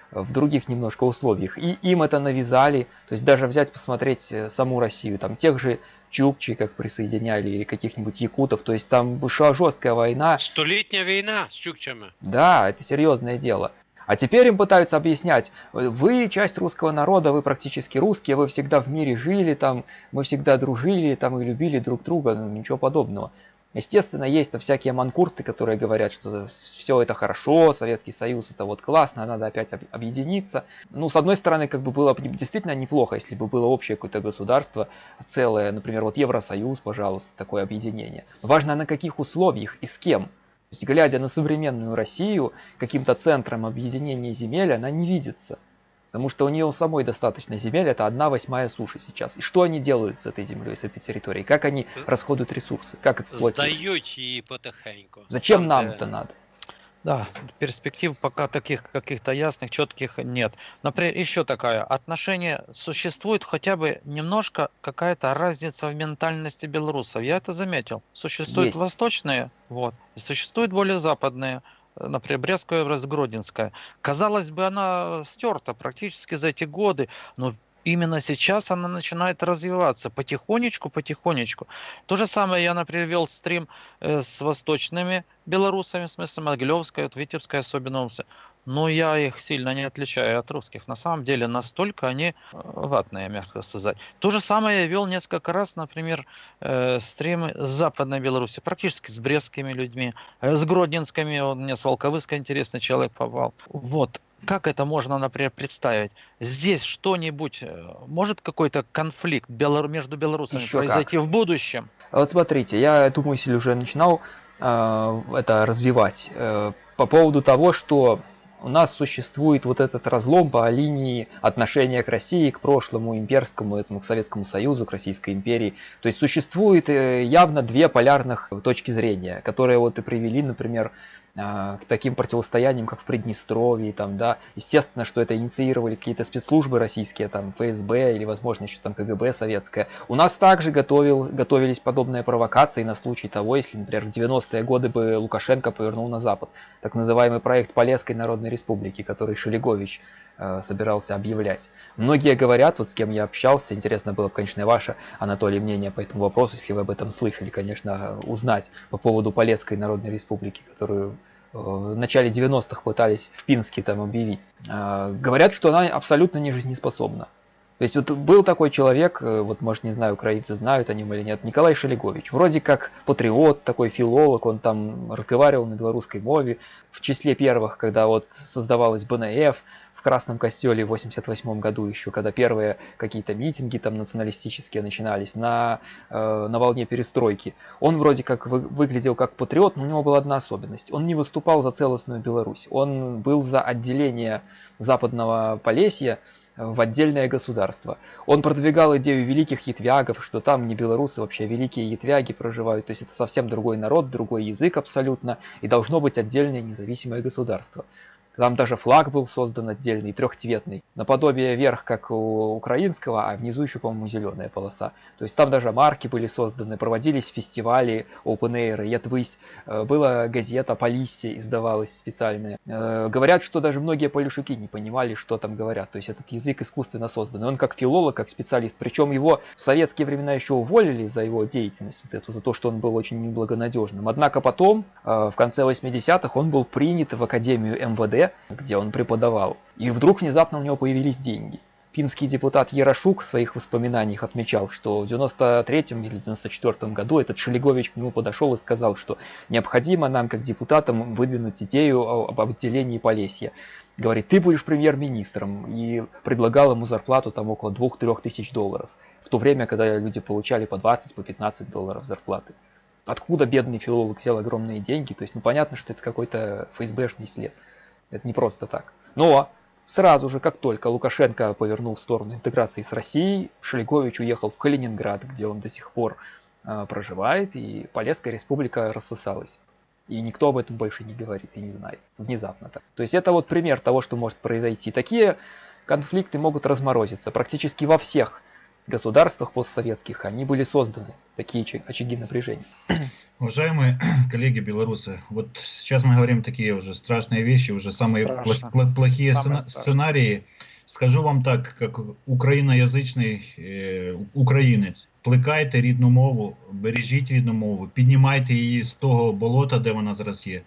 в других немножко условиях. И им это навязали. То есть даже взять, посмотреть э, саму Россию, там тех же чукчи, как присоединяли, или каких-нибудь якутов. То есть там шла жесткая война. Столітня війна з чукчами. Да, это серьезное дело. А теперь им пытаются объяснять, вы часть русского народа, вы практически русские, вы всегда в мире жили, там, мы всегда дружили, там, и любили друг друга, ну, ничего подобного. Естественно, есть там всякие манкурты, которые говорят, что все это хорошо, Советский Союз это вот классно, надо опять об- объединиться. Ну, с одной стороны, как бы было бы действительно неплохо, если бы было общее какое-то государство целое, например, вот Евросоюз, пожалуйста, такое объединение. Важно на каких условиях и с кем. То есть, глядя на современную Россию, каким-то центром объединения земель она не видится. Потому что у нее у самой достаточно земель, это одна восьмая суши сейчас. И что они делают с этой землей, с этой территорией? Как они расходуют ресурсы? Как эксплуатируют? Здають її потихеньку. Зачем нам это надо? Да, перспектив пока таких каких-то ясных, четких нет. Например, еще такая, отношение, существует хотя бы немножко какая-то разница в ментальности белорусов. Я это заметил. Существуют Есть. восточные, вот, и существуют более западные, например, Брестская область, Гродненская. Казалось бы, она стерта практически за эти годы, но именно сейчас она начинает развиваться потихонечку, потихонечку. То же самое я, например, вел стрим э, с восточными белорусами, в смысле Могилевская, вот Витебская особенно. Но я их сильно не отличаю от русских. На самом деле настолько они э, ватные, мягко сказать. То же самое я вел несколько раз, например, э, стримы с Западной Беларуси, практически с брестскими людьми, э, с гродненскими, вот мне с Волковыска интересный человек попал. Вот. Как это можно, например, представить? Здесь что-нибудь, э, может какой-то конфликт между белорусами Еще произойти в будущем? Вот смотрите, я эту мысль уже начинал э, это развивать э, по поводу того, что у нас существует вот этот разлом по линии отношения к России, к прошлому имперскому, этому, к Советскому Союзу, к Российской империи. То есть существует э, явно две полярных точки зрения, которые вот и привели, например, к таким противостояниям, как в Приднестровье, там, да, естественно, что это инициировали какие-то спецслужбы российские, там, ФСБ или, возможно, еще там КГБ советское. У нас также готовил, готовились подобные провокации на случай того, если, например, в 90-е годы бы Лукашенко повернул на Запад. Так называемый проект Полесской Народной Республики, который Шелегович собирался объявлять. Многие говорят, вот с кем я общался, интересно было бы, конечно, ваше, Анатолий, мнение по этому вопросу, если вы об этом слышали, конечно, узнать по поводу Полесской Народной Республики, которую э, в начале 90-х пытались в Пинске там объявить. Э, Говорят, что она абсолютно не жизнеспособна. То есть вот был такой человек, э, вот может не знаю, украинцы знают о нем или нет, Николай Шелегович. Вроде как патриот, такой филолог, он там разговаривал на белорусской мове. В числе первых, когда вот создавалась БНФ, Красном Костеле в 88 году еще, когда первые какие-то митинги там националистические начинались на, э, на волне перестройки. Он вроде как вы, выглядел как патриот, но у него была одна особенность. Он не выступал за целостную Беларусь. Он был за отделение западного Полесья в отдельное государство. Он продвигал идею великих ятвягов, что там не белорусы, вообще великие ятвяги проживают, то есть это совсем другой народ, другой язык абсолютно, и должно быть отдельное независимое государство. Там даже флаг был создан отдельный, трехцветный, наподобие верх, как у украинского, а внизу еще, по-моему, зеленая полоса. То есть там даже марки были созданы, проводились фестивали, open air, Ятвысь, э, была газета Полиссия издавалась специальная. Э, Говорят, что даже многие полюшуки не понимали, что там говорят. То есть этот язык искусственно создан. Он как филолог, как специалист. Причем его в советские времена еще уволили за его деятельность, вот эту, за то, что он был очень неблагонадежным. Однако потом, э, в конце 80-х, он был принят в Академию МВД, где он преподавал. И вдруг внезапно у него появились деньги. Пинский депутат Ярошук в своих воспоминаниях отмечал, что в 93 или 94 году этот Шелегович к нему подошел и сказал, что необходимо нам, как депутатам, выдвинуть идею об отделении Полесья. Говорит, ты будешь премьер-министром, и предлагал ему зарплату там около 2-3 тысяч долларов. В то время, когда люди получали по 20, по 15 долларов зарплаты. Откуда бедный филолог взял огромные деньги? То есть, ну понятно, что это какой-то ФСБшный след. Это не просто так. Но сразу же, как только Лукашенко повернул в сторону интеграции с Россией, Шелегович уехал в Калининград, где он до сих пор э, проживает, и Полесская республика рассосалась. И никто об этом больше не говорит и не знает. Внезапно так. То есть это вот пример того, что может произойти. Такие конфликты могут разморозиться практически во всех государствах постсоветских. Они были созданы, такие очаги напряжения. Уважаемые коллеги белорусы, вот сейчас мы говорим такие уже страшные вещи, уже самые Страшно. пла- плохие Самое сцена- страшное. сценарии. Скажу вам так, как україноязичний е, українець, плекайте рідну мову, бережіть рідну мову, піднімайте її з того болота, де вона зараз є.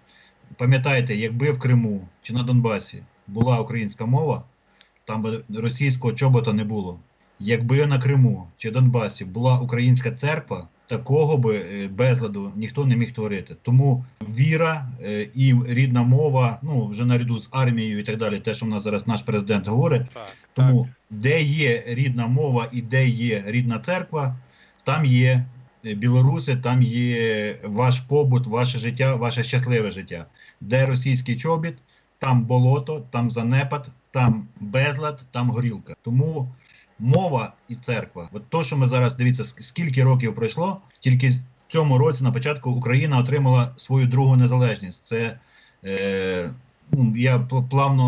Пам'ятайте, якби в Криму чи на Донбасі була українська мова, там би російського чобота не було. Якби на Криму чи Донбасі була українська церква, такого би е, безладу ніхто не міг творити. Тому віра е, і рідна мова, ну вже наряду з армією і так далі, те, що в нас зараз наш президент говорить. Так, Тому де є рідна мова і де є рідна церква, там є е, білоруси, там є ваш побут, ваше життя, ваше щасливе життя. Де російський чобіт, там болото, там занепад, там безлад, там горілка. Тому мова і церква. От то, що ми зараз дивіться, скільки років пройшло, тільки в цьому році на початку Україна отримала свою другу незалежність. Це е, ну, я плавно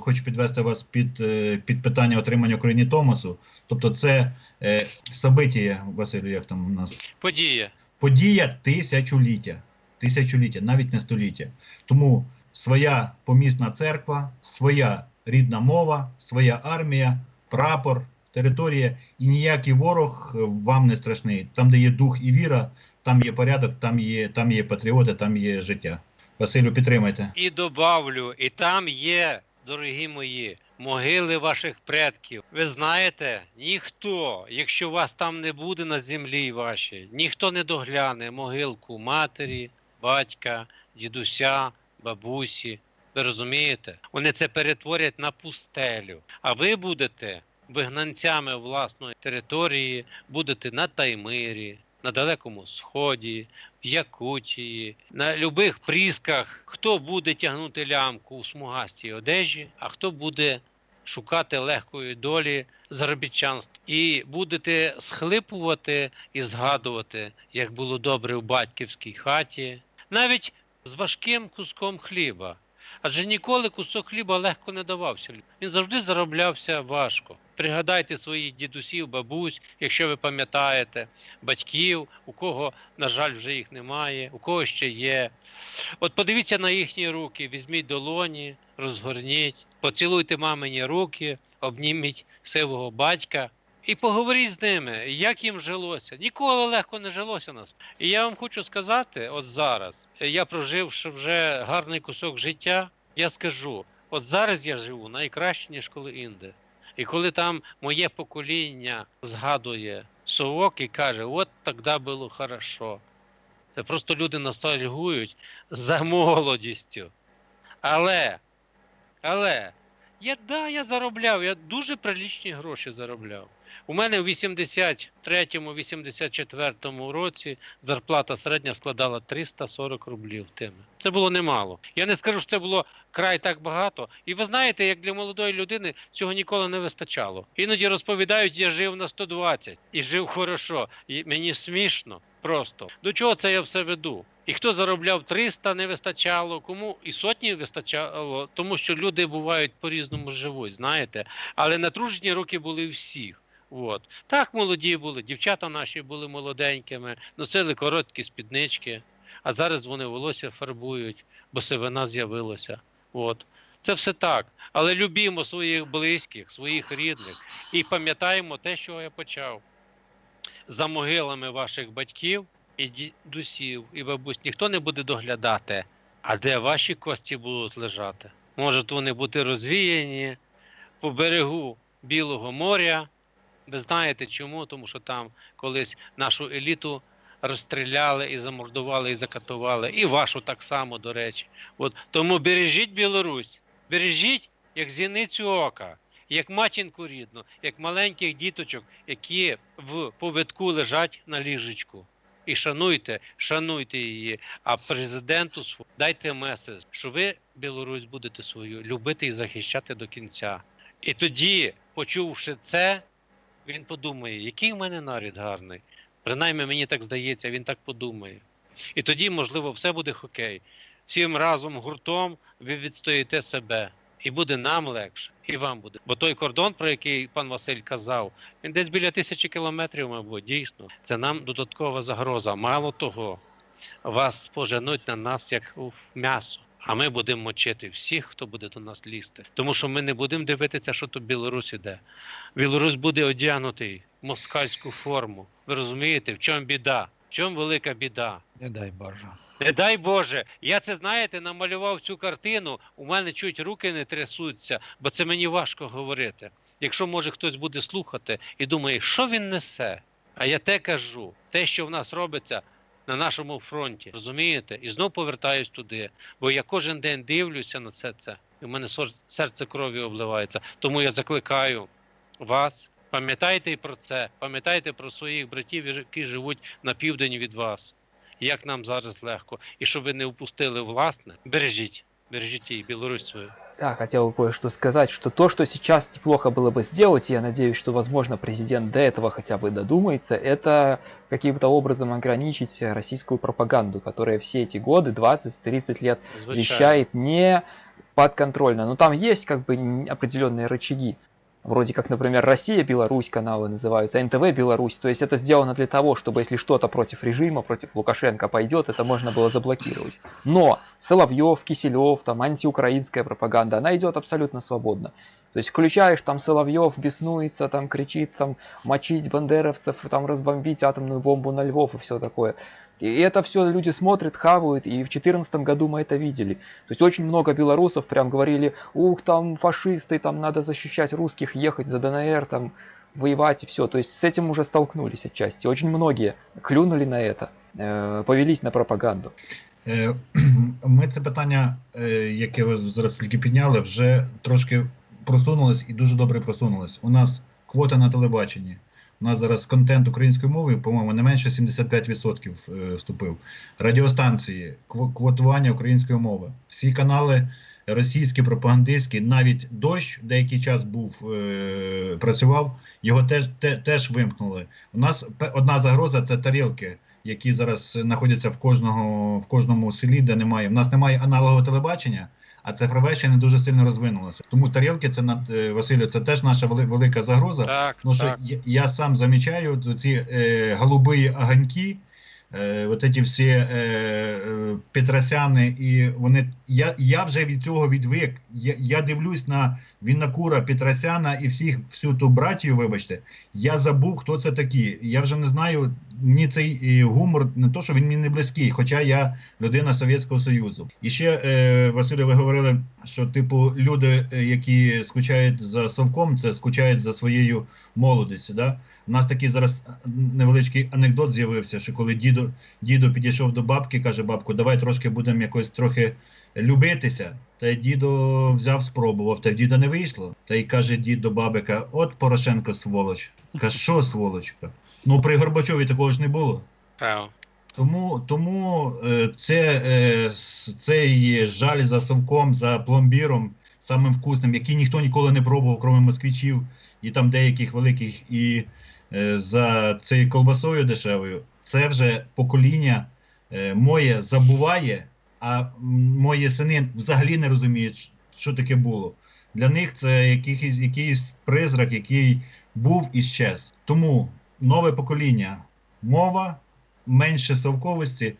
хочу підвести вас під, е, під питання отримання Україні Томасу. Тобто, це е, событие, Василю, як там у нас Подія. подія тисячоліття. Тисячоліття, навіть не століття. Тому своя помісна церква, своя рідна мова, своя армія, прапор, територія, і ніякий ворог е, вам не страшний. Там, де є дух і віра, там є порядок, там є, там є патріоти, там є життя. Василю, підтримайте. І добавлю, і там є, дорогі мої, могили ваших предків. Ви знаєте, ніхто, якщо вас там не буде на землі вашій, ніхто не догляне могилку матері, батька, дідуся, бабусі. Ви розумієте? Вони це перетворять на пустелю. А ви будете вигнанцями власної території, будете на Таймирі, на Далекому Сході, в Якутії, на любих прісках. Хто буде тягнути лямку у смугастій одежі, а хто буде шукати легкої долі заробітчанства. І будете схлипувати і згадувати, як було добре в батьківській хаті, навіть з важким куском хліба. Адже ніколи кусок хліба легко не давався. Він завжди зароблявся важко. Пригадайте своїх дідусів, бабусь, якщо ви пам'ятаєте, батьків, у кого, на жаль, вже їх немає, у кого ще є. От подивіться на їхні руки, візьміть долоні, розгорніть, поцілуйте мамині руки, обніміть сивого батька і поговоріть з ними, як їм жилося. Ніколи легко не жилося нас. І я вам хочу сказати, от зараз, я проживши вже гарний кусок життя, я скажу, от зараз я живу найкраще, ніж коли інде. І коли там моє покоління згадує совок і каже, от тоді було хорошо. Це просто люди ностальгують за молодістю. Але, але, я да, я заробляв, я дуже прилічні гроші заробляв. У мене в 83-84 році зарплата середня складала 340 рублів тими. Це було немало. Я не скажу, що це було край так багато. І ви знаєте, як для молодої людини цього ніколи не вистачало. Іноді розповідають, я жив на 120 і жив хорошо. І мені смішно просто. До чого це я все веду? І хто заробляв 300, не вистачало, кому і сотні вистачало, тому що люди бувають по-різному живуть, знаєте. Але натружені роки були всіх. От. Так молоді були, дівчата наші були молоденькими, носили короткі спіднички, а зараз вони волосся фарбують, бо сивина з'явилася. От. Це все так. Але любімо своїх близьких, своїх рідних і пам'ятаємо те, що я почав. За могилами ваших батьків і дідусів, і бабусь ніхто не буде доглядати, а де ваші кості будуть лежати. Можуть вони бути розвіяні по берегу Білого моря. Ви знаєте чому? Тому що там колись нашу еліту розстріляли і замордували, і закатували, і вашу так само, до речі. От тому бережіть Білорусь, бережіть як зіницю ока, як матінку рідну, як маленьких діточок, які в повідку лежать на ліжечку. І шануйте, шануйте її. А президенту дайте меседж, що ви Білорусь будете свою любити і захищати до кінця. І тоді, почувши це, він подумає, який в мене нарід гарний. Принаймні, мені так здається, він так подумає. І тоді, можливо, все буде хокей. Всім разом гуртом ви відстоїте себе. І буде нам легше, і вам буде. Бо той кордон, про який пан Василь казав, він десь біля тисячі кілометрів, мабуть, дійсно. Це нам додаткова загроза. Мало того, вас споженуть на нас як у м'ясо. А ми будемо мочити всіх, хто буде до нас лізти. Тому що ми не будемо дивитися, що тут Білорусь іде. Білорусь буде одягнутий в москальську форму. Ви розумієте, в чому біда? В чому велика біда? Не дай Боже. Не дай Боже, я це знаєте, намалював цю картину. У мене чуть руки не трясуться, бо це мені важко говорити. Якщо може хтось буде слухати і думає, що він несе. А я те кажу, те, що в нас робиться на нашому фронті, розумієте? І знов повертаюсь туди. Бо я кожен день дивлюся на це це, і в мене серце крові обливається. Тому я закликаю вас. Пам'ятайте про це, пам'ятайте про своїх братів, які живуть на південь від вас як нам зараз легко. І щоб ви не упустили власне, бережіть, бережіть її Білорусь свою. Да, хотел кое-что сказать, что то, что сейчас неплохо было бы сделать, и я надеюсь, что, возможно, президент до этого хотя бы додумается, это каким-то образом ограничить российскую пропаганду, которая все эти годы, 20-30 лет, Звичайно. вещает не подконтрольно. Но там есть как бы определенные рычаги. Вроде как, например, Россия, Беларусь каналы называются, НТВ Беларусь. То есть это сделано для того, чтобы если что-то против режима, против Лукашенко пойдет, это можно было заблокировать. Но Соловьев, Киселев, там антиукраинская пропаганда, она идет абсолютно свободно. То есть включаешь, там Соловьев беснуется, там кричит, там мочить бандеровцев, там разбомбить атомную бомбу на Львов и все такое. И это все люди смотрят, хавают, и в 2014 году мы это видели. То есть очень много белорусов прям говорили, ух, там фашисты, там надо защищать русских, ехать за ДНР, там воевать и все. То есть с этим уже столкнулись отчасти. Очень многие клюнули на это, э, повелись на пропаганду. Е, ми це питання, яке ви зараз тільки підняли, вже трошки просунулись і дуже добре просунулись. У нас квота на телебаченні. У нас зараз контент українською мовою, по-моєму, не менше 75% е, вступив. Радіостанції, кво- квотування української мови. Всі канали російські, пропагандистські, навіть дощ деякий час був, е, працював, його теж, те, теж вимкнули. У нас одна загроза це тарілки, які зараз знаходяться в кожного в кожному селі, де немає. У нас немає аналогового телебачення, а цифрове ще не дуже сильно розвинулося. Тому тарілки, це е, Василю, це теж наша велика загроза. Так, Тому що так. я, я сам замічаю ці е, голубі огоньки, е, от ці всі е, е, Петросяни, і вони. Я, я вже від цього відвик. Я, я дивлюсь на Віннакура, Петросяна і всіх всю ту братію, вибачте. Я забув, хто це такі. Я вже не знаю. Мені цей е, гумор не то, що він мені не близький, хоча я людина Совєтського Союзу. І ще е, Василю, ви говорили, що типу люди, які скучають за совком, це скучають за своєю молодістю. Да? У нас такий зараз невеличкий анекдот з'явився, що коли дідо, дідо підійшов до бабки, каже: бабку, давай трошки будемо якось трохи любитися. Та й дідо взяв, спробував, та й діда не вийшло. Та й каже дід до бабика: От Порошенко сволоч. Каже, що сволочка? Ну при Горбачові такого ж не було. Тому, тому е, це, е, цей жаль за совком, за пломбіром, самим вкусним, який ніхто ніколи не пробував, крім москвичів і там деяких великих, і е, за цією колбасою дешевою, це вже покоління е, моє забуває, а мої сини взагалі не розуміють, що таке було. Для них це якийсь, якийсь призрак, який був і щез. Тому нове покоління, мова, менше совковості,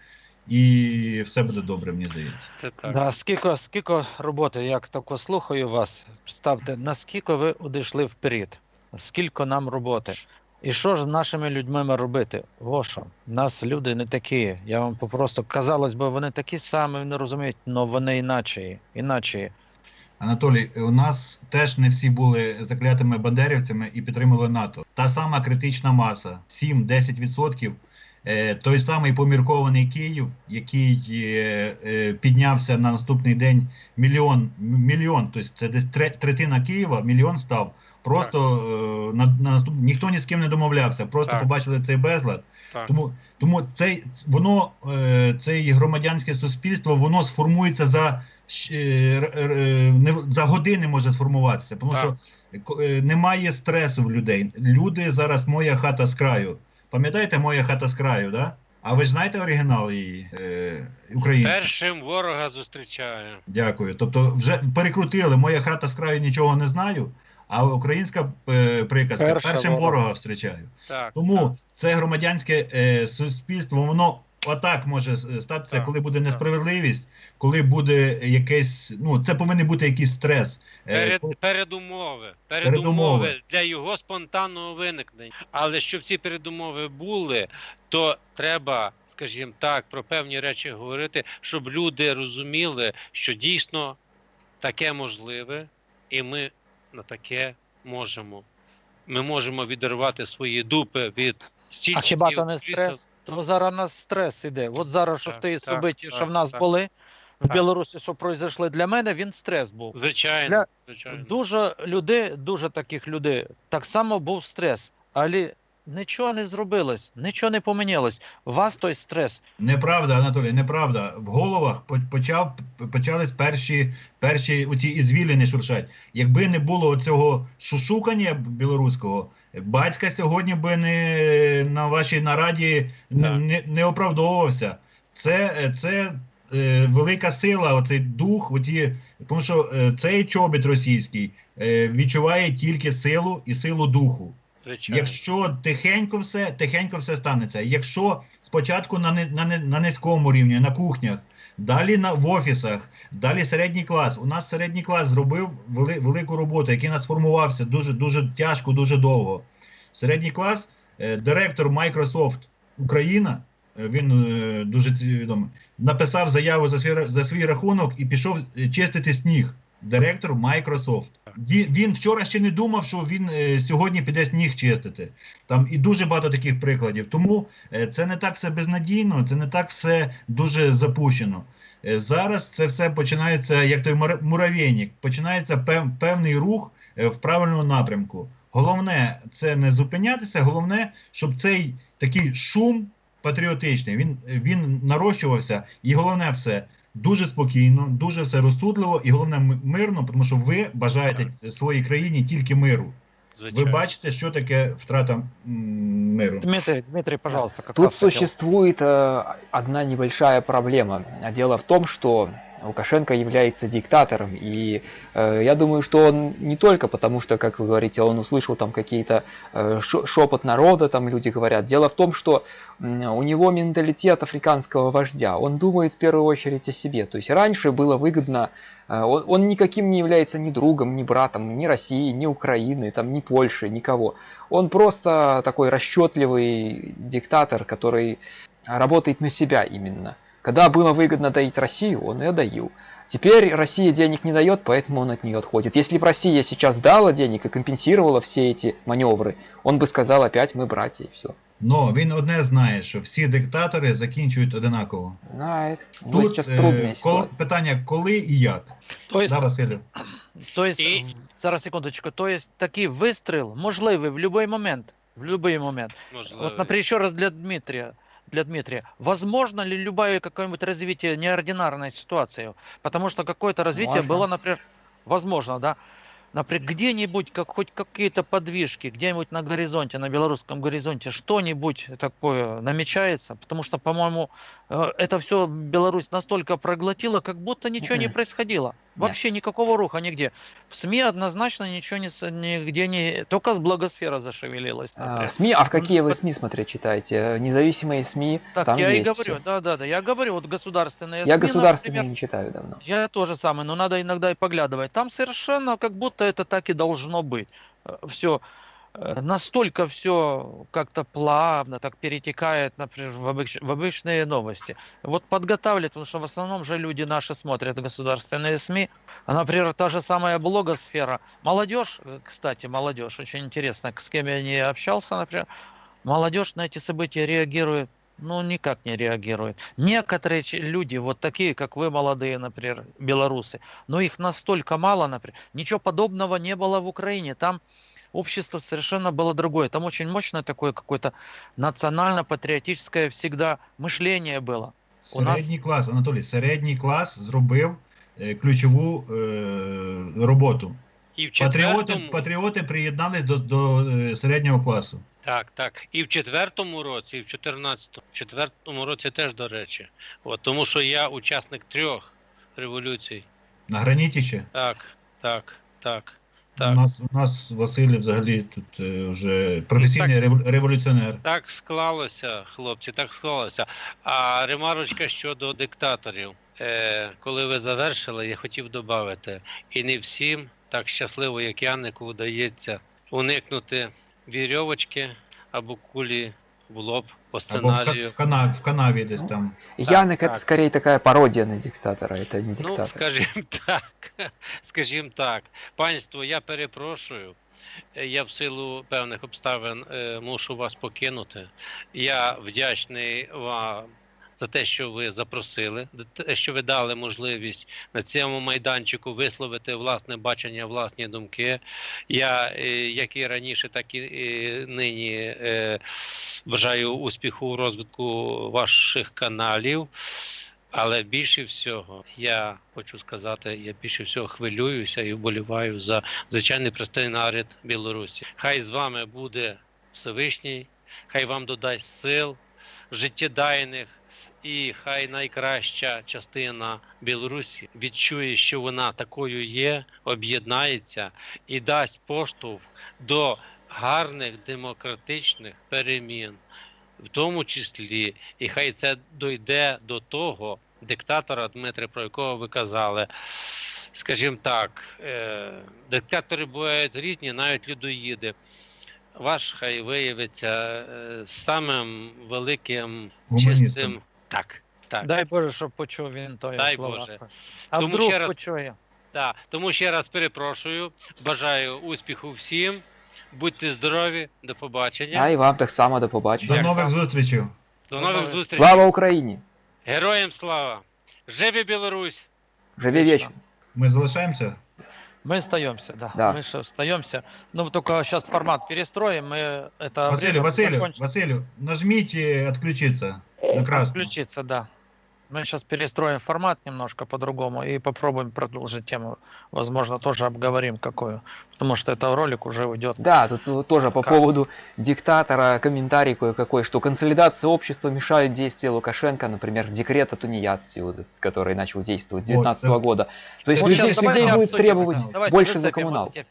і все буде добре, мені здається. Це так. Да, скільки, скільки роботи, як тако слухаю вас, ставте, наскільки ви одійшли вперед? Скільки нам роботи? І що ж з нашими людьми робити? Во нас люди не такі. Я вам попросту казалось би, вони такі самі, вони розуміють, але вони іначе. іначе. Анатолій, у нас теж не всі були заклятими бандерівцями і підтримали НАТО. Та сама критична маса 7-10%. Е, той самий поміркований Київ, який е, е, піднявся на наступний день мільйон, мільйон, тобто це десь третина Києва, мільйон став. Просто на, на наступ... ніхто ні з ким не домовлявся, просто Так. побачили цей безлад. так. Тому, тому цей, воно, е, це громадянське суспільство, воно сформується за, за години може сформуватися, тому Так. що немає стресу в людей. Люди зараз моя хата з краю. Пам'ятаєте моя хата з краю, да? А ви ж знаєте оригінал її е, український? Першим ворога зустрічаю. Дякую. Тобто вже перекрутили, моя хата з краю нічого не знаю, а українська е, приказка Перша першим ворога. ворога зустрічаю. Так. Тому це громадянське е, суспільство, воно отак може е, статися, коли буде несправедливість, коли буде якесь. Ну, це повинен бути якийсь стрес. Е, Перед, передумови, Передумови. передумови для його спонтанного виникнення. Але щоб ці передумови були, то треба, скажімо так, про певні речі говорити, щоб люди розуміли, що дійсно таке можливе, і ми на таке можемо. Ми можемо відірвати свої дупи від А стільчиків, хіба то не крісел. стрес? То зараз у нас стрес іде. От зараз, що ти собиті, що в нас так. були в Так. Білорусі, що пройшли для мене, він стрес був. Звичайно, Для- звичайно. Дуже людей, дуже таких людей, так само був стрес, але нічого не зробилось, нічого не помінялось. У вас той стрес. Неправда, Анатолій, неправда. В головах почав почались перші перші оті ізвіліни шуршать. Якби не було цього шушукання білоруського, батька сьогодні би не на вашій нараді не, не, не оправдовувався. Це, це е, велика сила, оцей дух, оті, тому що е, цей чобіт російський е, відчуває тільки силу і силу духу. Звичайно. Якщо тихенько все, тихенько все станеться. Якщо спочатку на, на, на низькому рівні, на кухнях, далі на, в офісах, далі середній клас. У нас середній клас зробив вели, велику роботу, який нас формувався дуже, дуже тяжко, дуже довго. Середній клас, е, директор Microsoft Україна, е, він е, дуже відомий, написав заяву за свій, за свій рахунок і пішов е, чистити сніг. Директор Microsoft. Він, вчора ще не думав, що він е, сьогодні піде сніг чистити. Там і дуже багато таких прикладів. Тому е, це не так все безнадійно, це не так все дуже запущено. Е, Зараз це все починається, як той мура- муравейник, починається пев, певний рух в правильному напрямку. Головне це не зупинятися, головне, щоб цей такий шум патріотичний він, він нарощувався. І головне все дуже спокійно, дуже все розсудливо, і головне мирно, тому що ви бажаєте своїй країні тільки миру. Ви Звичайно. бачите, що таке втрата миру. Дмитрий, Дмитрий, пожалуйста, как Тут существует э, одна небольшая проблема. А Дело в том, что Лукашенко является диктатором, и э, я думаю, что он не только потому, что, как вы говорите, он услышал там какие-то э, шепот народа, там люди говорят. Дело в том, что у него менталитет африканского вождя. Он думает в первую очередь о себе. То есть раньше было выгодно, он, он никаким не является ни другом, ни братом, ни России, ни Украины, там, ни Польши, никого. Он просто такой расчетливый диктатор, который работает на себя именно. Когда было выгодно доить Россию, он ее доил. Теперь Россия денег не дает, поэтому он от нее отходит. Если бы Россия сейчас дала денег и компенсировала все эти маневры, он бы сказал опять мы братья и все. Но він одне знає, що всі диктатори закінчують одинаково. Знает. Тут е, трудная кол- ситуация. питання коли і як. То есть, Да, Василю? то есть, І- зараз секундочку, то есть такий вистріл можливий в будь-який момент. В любой момент. Можливо. Вот, например, еще раз для Дмитрия. Для Дмитрия. Возможно ли любое какое-нибудь развитие неординарной ситуации? Потому что какое-то развитие Можно. было, например, возможно, да? Например, где-нибудь, как, хоть какие-то подвижки, где-нибудь на горизонте, на белорусском горизонте, что-нибудь такое намечается, потому что, по-моему, э, это все Беларусь настолько проглотила, как будто ничего не происходило. Вообще никакого руха нигде. В СМИ однозначно ничего не, нигде не... Только с благосфера зашевелилась. А. СМИ, а в какие вы СМИ смотреть читаете? Э, Независимые СМИ, Так, там я и есть говорю, всё. да, да, да, я говорю, вот государственные Я СМИ, государственные например, не читаю давно. я тоже самое, но надо иногда и поглядывать. Там совершенно как будто это так и должно быть. Все настолько все как-то плавно так перетекает, например, в, обыч- в обычные новости. Вот подготавливают, потому что в основном же люди наши смотрят государственные СМИ. А, например, та же самая блогосфера. Молодежь, э, кстати, молодежь, очень интересно, с кем я не общался, например, молодежь на эти события реагирует ну, никак не реагирует. Некоторые люди, вот такие, как вы, молодые, например, белорусы, но их настолько мало, например. Ничего подобного не было в Украине. Там общество совершенно было другое. Там очень мощное такое какое-то национально-патриотическое всегда мышление было. У нас- Середній клас, Анатолій, середній клас зробив е, ключову е, роботу. І в Патріоти, четвертому, патріоти приєднались до, до е, середнього класу. так, так. І в четвертому році, і в 14-му. В четвертому році теж, до речі. От, тому що я учасник трьох революцій. На граніті ще. Так, так, так, У нас, у нас Василь взагалі тут е, вже професійний так, революціонер. Так склалося, хлопці, так склалося. А ремарочка щодо диктаторів. Е, коли ви завершили, я хотів додати, і не всім так щасливо, як Янику, вдається уникнути вірьовочки або кулі в б по Або в, сценарію. в, кана, в канаві десь там. Яник это так. скорее такая пародия на диктатора, это не Ну, скажімо так, скажімо так. Панство, я перепрошую. Я в силу певних обставин е, мушу вас покинути. Я вдячний вам за те, що ви запросили, за те, що ви дали можливість на цьому майданчику висловити власне бачення, власні думки. Я, е, як і раніше, так і е, нині е, бажаю успіху у розвитку ваших каналів. Але більше всього, я хочу сказати, я більше всього хвилююся і вболіваю за звичайний простий народ Білорусі. Хай з вами буде Всевишній, хай вам додасть сил, життєдайних, і хай найкраща частина Білорусі відчує, що вона такою є, об'єднається і дасть поштовх до гарних демократичних перемін в тому числі, і хай це дойде до того диктатора Дмитре, про якого ви казали. Скажімо так, е, диктатори бувають різні, навіть людоїди. Ваш хай виявиться е, самим великим Гуманістом. чистим. Так, так. Дай Боже, щоб почув він тої Дай слова. Боже. А Тому вдруг ще раз- почує. Так, тому ще раз перепрошую, бажаю успіху всім. Будьте здорові, до побачення. А і вам так само до побачення. До нових зустрічей. До нових зустрічей. Слава Україні! Героям слава! Живе Білорусь! Живі вічно! Ми залишаємося. Мы остаемся, да. Да. Мы же остаемся. Ну, только сейчас формат перестроим. Мы это Василю, время Василю, закончим. Василю, нажмите отключиться на красную. Включиться, да. Мы сейчас перестроим формат немножко по-другому и попробуем продолжить тему. Возможно, тоже обговорим какую. Потому что это ролик уже уйдет. Да, тут тоже по Как? поводу диктатора комментарий кое-какой, что консолидация общества мешают действия Лукашенко, например, декрет о тунеядстве, вот этот, который начал действовать с Вот, 2019 да. года. То есть Вот людей, людей будет требовать. Давайте больше за зацепим вот коммунал. эти-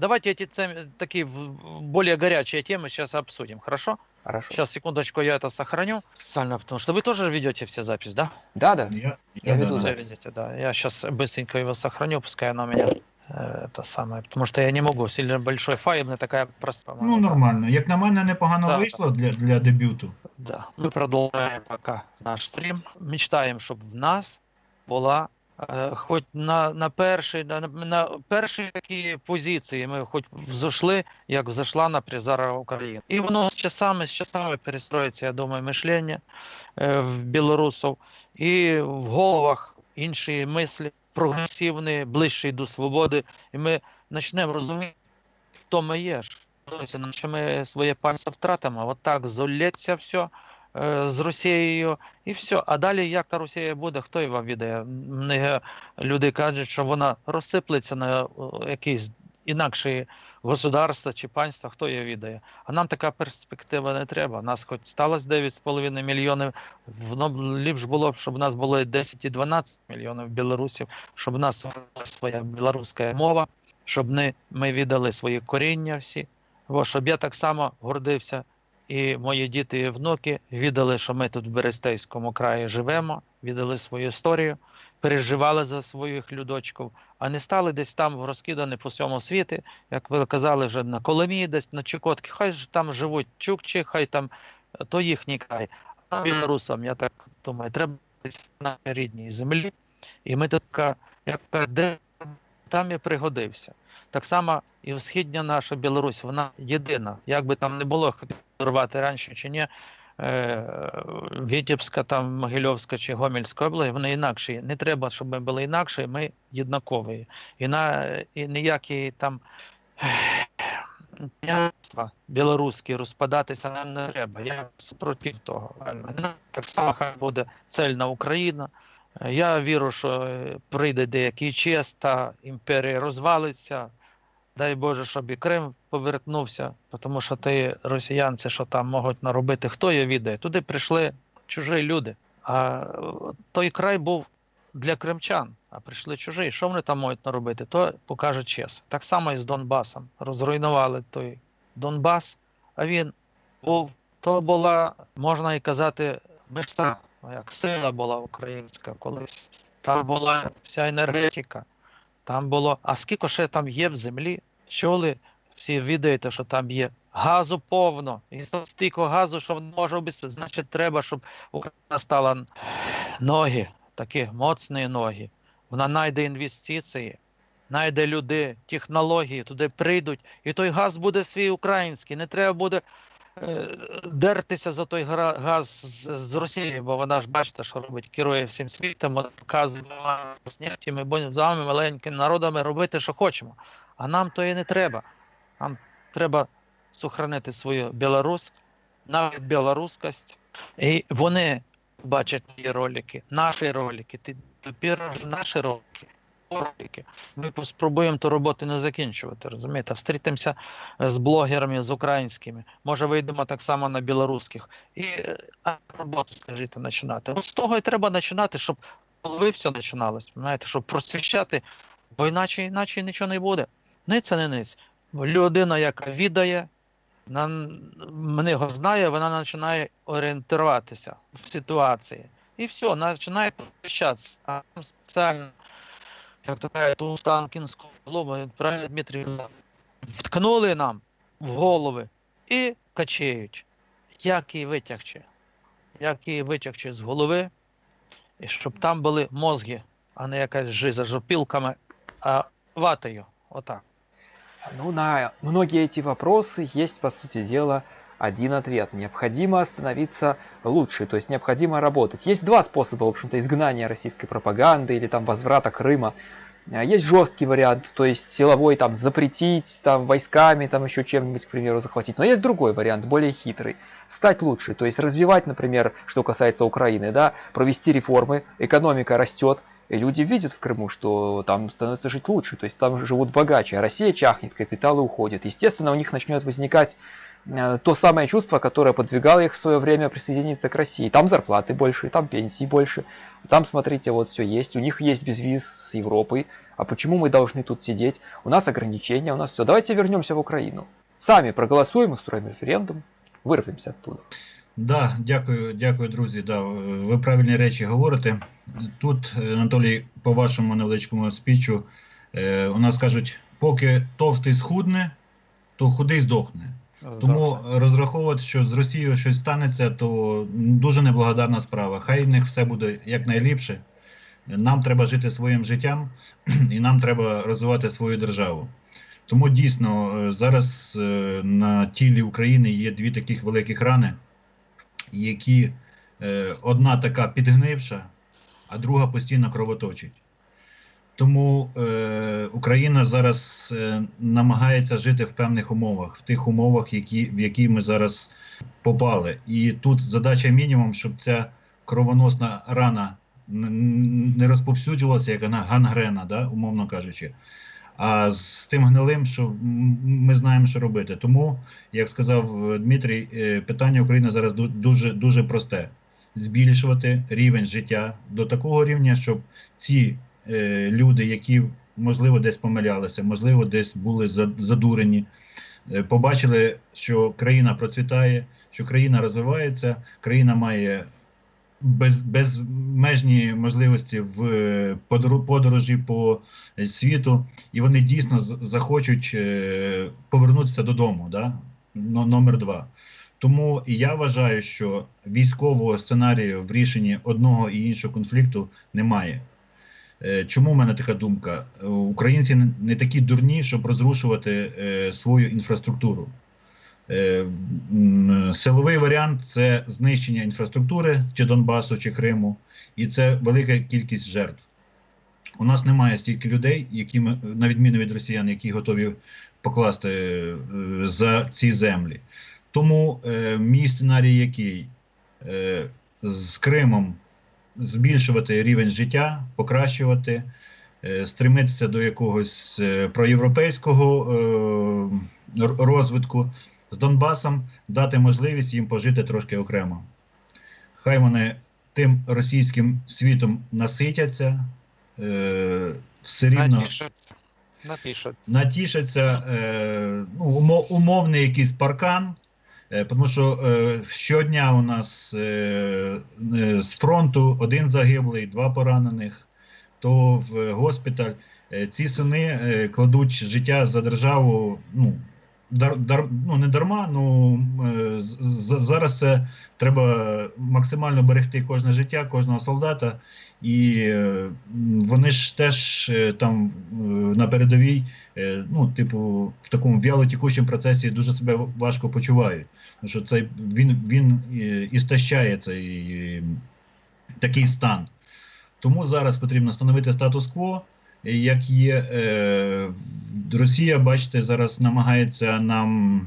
Давайте эти цем- такие в- более горячие темы сейчас обсудим, хорошо? Хорошо. Сейчас, секундочку, я это сохраню специально, потому что вы тоже ведете все запись, да? Да, да. Я, Я веду да, Вы да. запись. ведете, да. Я сейчас быстренько его сохраню, пускай оно у меня э, это самое, потому что я не могу, сильно большой файл, мне такая простая. Ну, нормально. Як на мене, непогано Да, вийшло для, для дебюту. Да. Мы продолжаем пока наш стрім. Мечтаємо, щоб в нас була е, хоч на, на, першій, на, на першій такій позиції ми хоч взошли, як взошла на призара України. І воно з часами, з часами перестроїться, я думаю, мишлення е, в білорусів і в головах інші мислі, прогресивні, ближчі до свободи. І ми почнемо розуміти, хто ми є. Наче ми своє пальце втратимо, от так золється все е, з Росією і все. А далі як та Росія буде, хто його відає? Многі люди кажуть, що вона розсиплеться на о, якісь інакші государства чи панства, хто її відає. А нам така перспектива не треба. Нас хоч сталося 9,5 мільйонів, воно ліпш було б, щоб у нас було 10 і 12 мільйонів білорусів, щоб у нас була своя білоруська мова, щоб не, ми віддали свої коріння всі. Бо щоб я так само гордився, і мої діти і внуки віддали, що ми тут в Берестейському краї живемо, віддали свою історію, переживали за своїх людочків, а не стали десь там розкидані по всьому світі, як ви казали, вже на Коломії, десь на Чукотки. Хай ж там живуть чукчі, хай там е, то їхній край. А білорусам, я так думаю, треба десь на рідній землі. І ми така, як де там і пригодився. Так само і східня наша Білорусь, вона єдина. Як би там не було рвати раніше чи ні, е, Вітебська, там, Могильовська чи Гомельська область, вони інакші. Не треба, щоб ми були інакші, ми єднакові. І, на, і ніякі там князства білоруські розпадатися нам не треба. Я супротив того. Так само хай буде цельна Україна. Я вірю, що е, прийде деякий час, та імперія розвалиться. Дай Боже, щоб і Крим повернувся, тому що ті росіянці, що там можуть наробити, хто її відає. Туди прийшли чужі люди. А е, той край був для кримчан, а прийшли чужі. Що вони там можуть наробити, то покаже час. Так само і з Донбасом. Розруйнували той Донбас, а він був, то була, можна і казати, мишця, як сила була українська колись. Там була вся енергетика. Там було, а скільки ще там є в землі? Чули? Всі відаєте, що там є газу повно. І стільки газу, що може обезпечити. Значить, треба, щоб Україна стала ноги, такі моцні ноги. Вона знайде інвестиції, знайде люди, технології, туди прийдуть, і той газ буде свій український. Не треба буде дертися за той газ з, з Росії, бо вона ж бачите, що робить, керує всім світом, вона показує з ми будемо з вами маленькими народами робити, що хочемо. А нам то і не треба. Нам треба сохранити свою Білорусь, навіть білоруськость. І вони бачать мої ролики, наші ролики, ти- тепер наші ролики. Ролики. Ми спробуємо ту роботу не закінчувати, розумієте? Встрітимося з блогерами, з українськими. Може, вийдемо так само на білоруських. І е, роботу, скажіть, починати. От з того і треба починати, щоб коли все починалось, знаєте, щоб просвіщати, бо іначе, іначе нічого не буде. Ниць це не ниць. Людина, яка відає, на, мене його знає, вона починає орієнтуватися в ситуації. І все, починає прощатися. А там спеціально, як кажуть, ту Станкінську голову, правильно Дмитрій вткнули нам в голови і качають. Як її витягче? Як її витягче з голови, і щоб там були мозги, а не якась жиза з опілками а, ватою. Вот так. Ну, на многие эти вопросы есть, по сути дела, один ответ. Необходимо становиться лучше, то есть необходимо работать. Есть два способа, в общем-то, изгнания российской пропаганды или там возврата Крыма. А, Есть жесткий вариант, то есть силовой там запретить, там войсками, там еще чем-нибудь, к примеру, захватить. Но есть другой вариант, более хитрый. Стать лучше, то есть развивать, например, что касается Украины, да, провести реформы, экономика растет, и люди видят в Крыму, что там становится жить лучше, то есть там живут богаче, а Россия чахнет, капиталы уходят. Естественно, у них начнет возникать то самое чувство, которое подвигало их в свое время присоединиться к России. Там зарплаты больше, там пенсии больше, там, смотрите, вот все есть, у них есть безвиз с Европой, а почему мы должны тут сидеть? У нас ограничения, у нас все. Давайте вернемся в Украину. Сами проголосуем, устроим референдум, вырвемся оттуда. Да, дякую, дякую, друзі. Да, ви правильні речі говорите. Тут, е, Анатолій, по вашому невеличкому спічу, е, у нас кажуть, поки товстий схудне, то худий здохне. Тому розраховувати, що з Росією щось станеться, то дуже неблагодарна справа. Хай в них все буде якнайліпше. Нам треба жити своїм життям, і нам треба розвивати свою державу. Тому дійсно е, зараз е, на тілі України є дві таких великих рани, які е, одна така підгнивша, а друга постійно кровоточить. Тому е, Україна зараз е, намагається жити в певних умовах, в тих умовах, які, в які ми зараз попали. І тут задача мінімум, щоб ця кровоносна рана не розповсюджувалася, як вона гангрена, да, умовно кажучи. А з тим гнилим, що ми знаємо, що робити. Тому, як сказав е, Дмитрій, е, питання України зараз дуже, дуже просте: збільшувати рівень життя до такого рівня, щоб ці люди, які можливо десь помилялися, можливо, десь були задурені, е, побачили, що країна процвітає, що країна розвивається, країна має без, безмежні можливості в е, подорожі по е, світу, і вони дійсно захочуть е, повернутися додому. Да? Номер два. Тому я вважаю, що військового сценарію в рішенні одного і іншого конфлікту немає. Е, Чому в мене така думка? Е, Українці не- такі дурні, щоб розрушувати е, свою інфраструктуру. Силовий варіант це знищення інфраструктури чи Донбасу, чи Криму, і це велика кількість жертв. У нас немає стільки людей, які ми, на відміну від росіян, які готові покласти за ці землі. Тому мій сценарій який? З Кримом збільшувати рівень життя, покращувати, е, стремитися до якогось е, проєвропейського е, розвитку, з Донбасом дати можливість їм пожити трошки окремо. Хай вони тим російським світом наситяться, все рівно натішаться е, ну, умовний якийсь паркан. Е, тому що е, щодня у нас е, з фронту один загиблий, два поранених, то в госпіталь. Ці сини кладуть життя за державу. Ну, дар, дар, ну не дарма, ну е, зараз це треба максимально берегти кожне життя, кожного солдата. І е, вони ж теж е, там е, на передовій, е, ну, типу, в такому вялотікучому процесі дуже себе важко почувають. Тому що це він, він е, істощає цей е, такий стан. Тому зараз потрібно встановити статус-кво. Е, Як є е, Росія, бачите, зараз намагається нам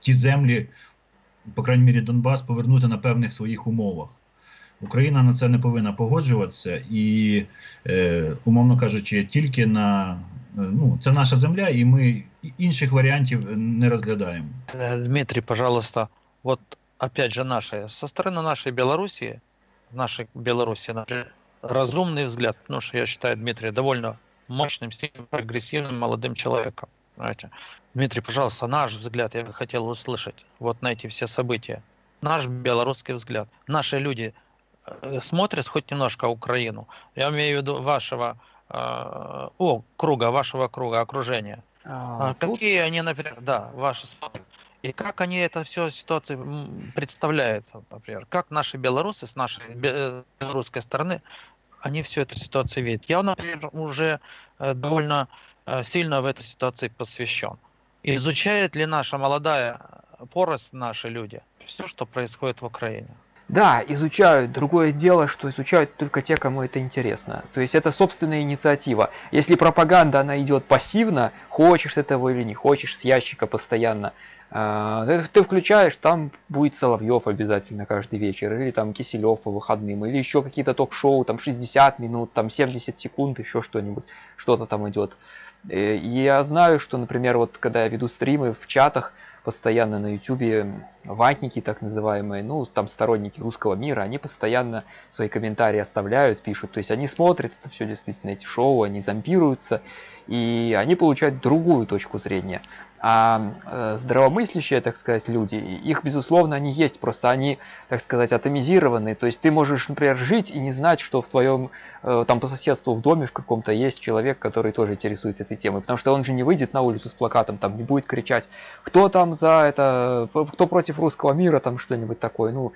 ті землі, по крайній мірі Донбас, повернути на певних своїх умовах. Україна на це не повинна погоджуватися і, е, умовно кажучи, тільки на е, ну, це наша земля, і ми інших варіантів не розглядаємо. Э, Дмитрий, пожалуйста, вот опять же наши, со стороны нашей Белоруссии, нашей Беларуси, например, разумный взгляд, потому что я считаю Дмитрия довольно мощным, сильным, прогрессивным молодым человеком. Понимаете? Дмитрий, пожалуйста, наш взгляд я бы хотел услышать вот на эти все события. Наш белорусский взгляд. Наши люди э, смотрят хоть немножко Украину. Я имею в виду вашего э, о, круга, вашего круга окружения. А, А тут какие они, например, да, ваши смотрят. И как они это все ситуацию м, представляют, например, как наши белорусы с нашей бе- э, белорусской стороны они всю эту ситуацию видят. Я, например, уже э, довольно э, сильно в этой ситуации посвящен. Изучает ли наша молодая поросль, наши люди, все, что происходит в Украине? Да, изучают. Другое дело, что изучают только те, кому это интересно. То есть это собственная инициатива. Если пропаганда, она идет пассивно, хочешь этого или не хочешь, с ящика постоянно, э, ты включаешь, там будет Соловьев обязательно каждый вечер, или там Киселев по выходным, или еще какие-то ток-шоу, там 60 минут, там 70 секунд, еще что-нибудь, что-то там идет. Э, и я знаю, что, например, вот когда я веду стримы в чатах, постоянно на ютубе ватники так называемые, ну там сторонники русского мира, они постоянно свои комментарии оставляют, пишут, то есть они смотрят это все действительно эти шоу, они зомбируются, и они получают другую точку зрения. А э, здравомыслящие, так сказать, люди, их, безусловно, они есть, просто они, так сказать, атомизированы. То есть ты можешь, например, жить и не знать, что в твоем, э, там по соседству в доме в каком-то есть человек, который тоже интересуется этой темой. Потому что он же не выйдет на улицу с плакатом, там не будет кричать, кто там за это, кто против русского мира, там что-нибудь такое. Ну,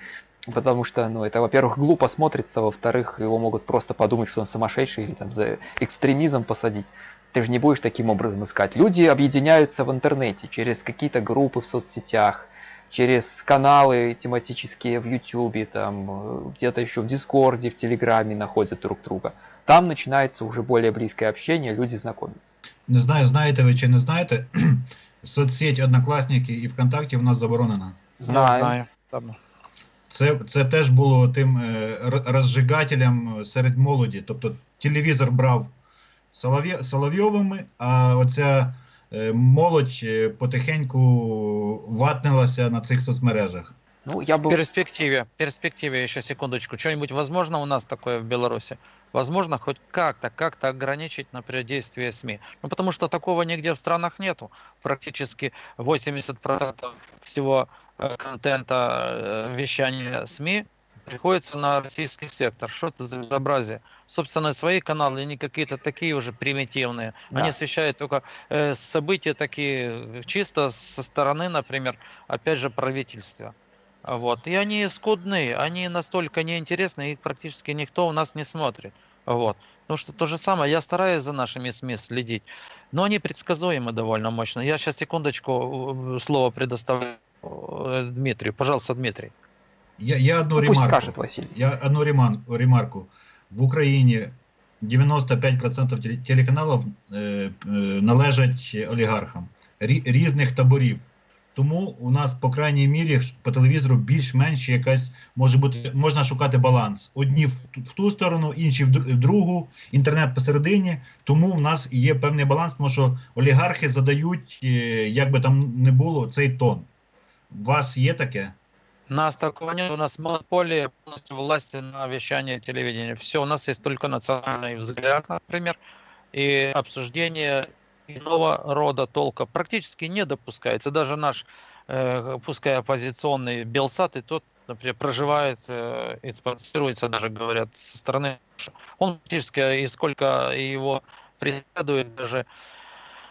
Потому что, ну, это, во-первых, глупо смотрится, во-вторых, его могут просто подумать, что он сумасшедший или там за экстремизм посадить. Ты же не будешь таким образом искать. Люди объединяются в интернете через какие-то группы в соцсетях, через каналы тематические в Ютубе, там где-то еще в Дискорде, в Телеграме находят друг друга. Там начинается уже более близкое общение, люди знакомятся. Не знаю, знаєте ви чи не знаєте, соцсеть Однокласники і ВКонтакті в нас заборонена. Знаю. знаю. Там. Це, це теж було тим е, розжигателем серед молоді. Тобто телевізор брав Соловйовими, а оця е, молодь е, потихеньку ватнилася на цих соцмережах. Ну, я В был... перспективе, в перспективе еще секундочку, что-нибудь возможно у нас такое в Беларуси? Возможно хоть как-то, как-то ограничить, например, действие СМИ? Ну, потому что такого нигде в странах нету. Практически 80% всего э, контента э, вещания СМИ приходится на российский сектор. Что это за безобразие? Собственно, свои каналы, не какие-то такие уже примитивные. Да. Они освещают только э, события такие чисто со стороны, например, опять же, правительства. А Вот. И они скудные, они настолько неинтересны, их практически никто у нас не смотрит. Вот. Потому что то же самое, я стараюсь за нашими СМИ следить, но они предсказуемы довольно мощно. Я сейчас секундочку э, слово предоставляю э, Дмитрию. Пожалуйста, Дмитрий. Я, я одну Ну, пусть ремарку. скажет Василий. Я одну реман- ремарку. В Україні 95% теле- телеканалів е, е, належать олігархам рі- різних таборів. Тому у нас, по крайній мірі, по телевізору більш-менш якась може бути, можна шукати баланс. Одні в, ту- в ту сторону, інші в другу, інтернет посередині. Тому в нас є певний баланс, тому що олігархи задають, е, як би там не було, цей тон. У вас є таке? У нас такого нет, у нас монополия полностью власти на вещание телевидения. Все, у нас есть только национальный взгляд, например, и обсуждение иного рода толка практически не допускается. Даже наш, э, пускай оппозиционный Белсат, и тот, например, проживает э, и спонсируется, даже говорят, со стороны. Он практически, и сколько его преследует даже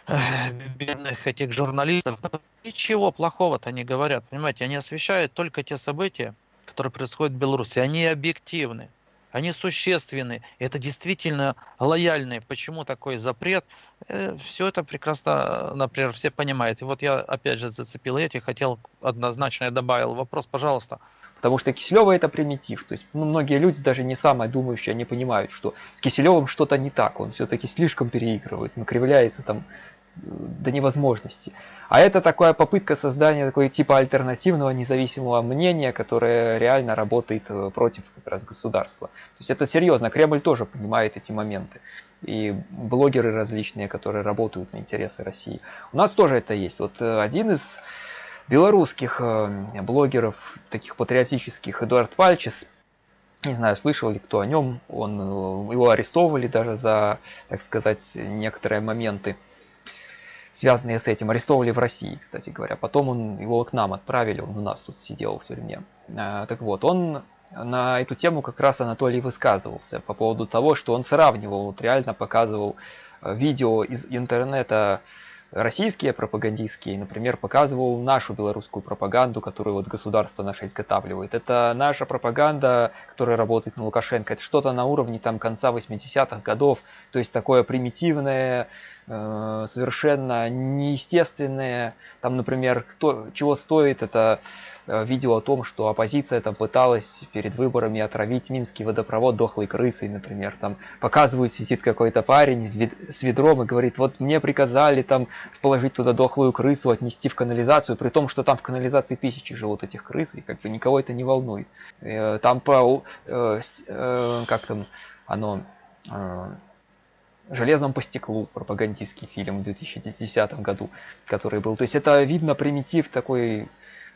э, бедных этих журналистов, ничего плохого-то не говорят, понимаете, они освещают только те события, которые происходят в Беларуси, они объективны, они существенны, это действительно лояльные. Почему такой запрет? все это прекрасно, э, например, все понимают. И вот я опять же зацепил эти, хотел однозначно я добавил вопрос, пожалуйста. Потому что Киселева это примитив. То есть ну, многие люди, даже не самые думающие, они понимают, что с Киселевым что-то не так. Он все-таки слишком переигрывает, накривляется там э, до невозможности. А это такая попытка создания такой типа альтернативного независимого мнения, которое реально работает э, против как раз государства. То есть это серьезно. Кремль тоже понимает эти моменты. И блогеры различные, которые работают на интересы России. У нас тоже это есть. Вот э, один из белорусских э, блогеров, таких патриотических, Эдуард Пальчис, не знаю, слышал ли кто о нем, он, его арестовывали даже за, так сказать, некоторые моменты, связанные с этим. Арестовывали в России, кстати говоря. Потом он, его к нам отправили, он у нас тут сидел в тюрьме. А, Так вот, он на эту тему как раз Анатолий высказывался по поводу того, что он сравнивал, вот реально показывал э, видео из интернета российские пропагандистские, например, показывал нашу белорусскую пропаганду, которую вот государство наше изготавливает. Это наша пропаганда, которая работает на Лукашенко. Это что-то на уровне там конца 80-х годов. То есть такое примитивное, э, совершенно неестественное. Там, например, кто, чего стоит это э, видео о том, что оппозиция там пыталась перед выборами отравить Минский водопровод дохлой крысой, например. Там показывают, сидит какой-то парень с ведром и говорит, вот мне приказали там положить туда дохлую крысу, отнести в канализацию, при том, что там в канализации тысячи живут этих крыс, и как бы никого это не волнует. Э, там по, как там оно, «Железом по стеклу» пропагандистский фильм в 2010 году, который был. То есть это видно примитив такой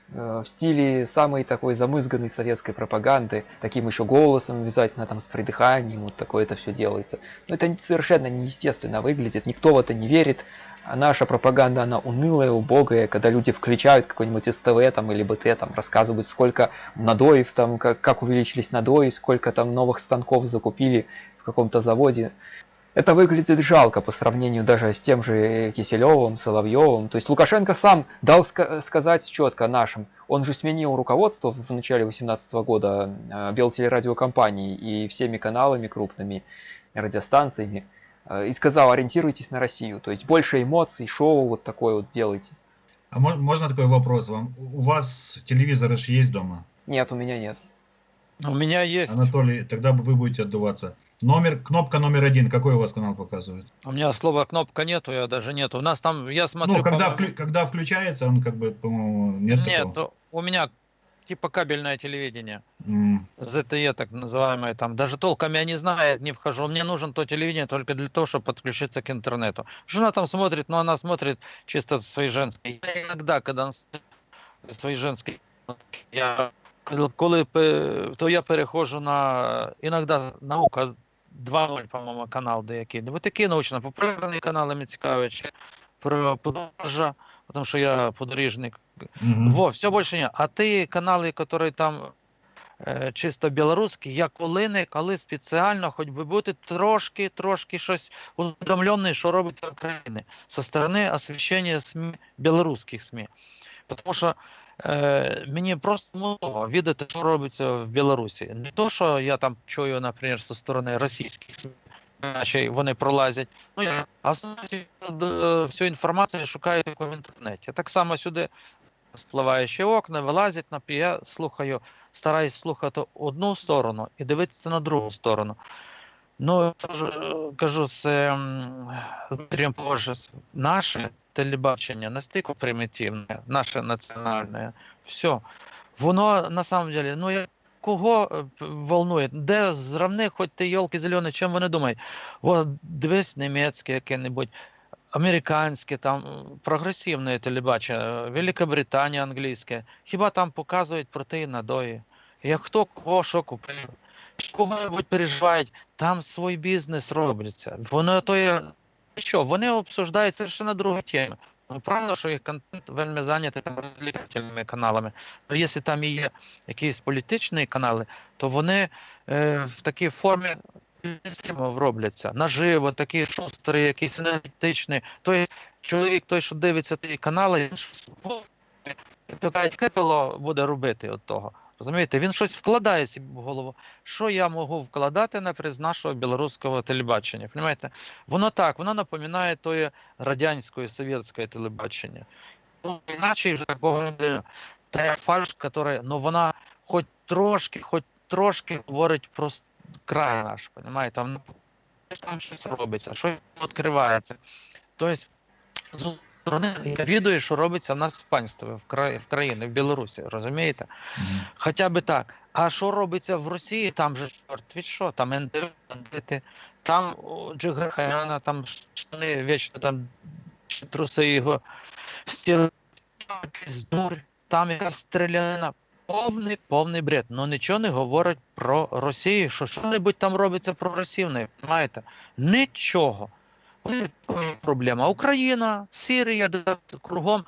в стиле самой такой замызганной советской пропаганды, таким еще голосом обязательно, там, с придыханием, вот такое это все делается. Но это совершенно неестественно выглядит, никто в это не верит, а наша пропаганда, она унылая, убогая, когда люди включают какой-нибудь СТВ там, или БТ, там, рассказывают, сколько надоев, там, как, как увеличились надои, сколько там новых станков закупили в каком-то заводе. Это выглядит жалко по сравнению даже с тем же Киселевым, Соловьевым. То есть Лукашенко сам дал ска сказать четко нашим. Он же сменил руководство в начале 2018 года э, Белтелерадиокомпании и всеми каналами крупными, радиостанциями. Э, и сказал, ориентируйтесь на Россию. То есть больше эмоций, шоу вот такое вот делайте. А можно такой вопрос вам? У вас телевизор же есть дома? Нет, у меня нет. У меня есть. Анатолий, тогда вы будете отдуваться. Номер, кнопка номер один, какой у вас канал показывает? У меня слова кнопка нету, я даже нету. У нас там, я смотрю... Ну, когда, вклю, когда включается, он как бы, по-моему, нет Нет, такого? у меня типа кабельное телевидение. Mm. ZTE так называемое там. Даже толком я не знаю, не вхожу. Мне нужен то телевидение только для того, чтобы подключиться к интернету. Жена там смотрит, но она смотрит чисто свои женские. Я иногда, когда свои женские, я коли то я перехожу на іноді наука 2.0, по-моєму, канал деякий. Ось такі научно-популярні канали мені цікавлять, про подорожа, тому що я подорожник. Угу. Во, все більше ні. А ті канали, які там е, чисто білоруські, я коли не коли спеціально, хоч би бути трошки, трошки щось усвідомлений, що робиться в Україні, со сторони освіщення СМІ, білоруських СМІ. Тому що е, мені просто мало відати, що робиться в Білорусі. Не то, що я там чую, наприклад, зі сторони російських Наче вони пролазять. Ну я а всю інформацію шукаю в інтернеті. Так само сюди спливаючі окна, вилазять на я слухаю, стараюсь слухати одну сторону і дивитися на другу сторону. Ну, кажу, це позже наше телебачення настільки примітивне, наше національне, все. Воно на самом деле, ну я кого волнує? Де зравни, хоч ти йолки зелені, чим вони думають? О, дивись німецьке яке-небудь американське, там прогресивне телебачення, Велика Британія англійське. Хіба там показують про ті надої? Як хто кого що купив? Кого-небудь переживають, там свій бізнес робляться. Воно то є що, вони обсуждають совершенно другу тему. Ну, правильно, що їх контент вельми зайнятий там розвлекательними каналами. Але якщо там є якісь політичні канали, то вони е, в такій формі робляться наживо, такі шустрі, якісь енергетичні. Той чоловік, той, що дивиться ті канали, кажуть, кепело буде робити от того. Розумієте, він щось вкладає собі в голову. Що я можу вкладати наприклад, з нашого білоруського телебачення? Понимаєте? Воно так, воно напоминає тої радянської совєтське телебачення. Ну, Іначе вже такого Та фальш, яка, ну вона хоч трошки, хоч трошки говорить про край наш, понимаєте? Там, там щось робиться, щось відкривається. Тобто, сторони, я відаю, що робиться в нас в панстві, в краї, в країні, в Білорусі, розумієте? Mm -hmm. Хоча би так. А що робиться в Росії, там же чорт від що, там НДВ, там Джигарханяна, там штани вічно там труси його стіли, там якась стрілянина. Повний повний бред. Ну нічого не говорить про Росію. Що що-небудь там робиться про Росію, не розумієте? Нічого. Проблема. Україна, Сирія, кругом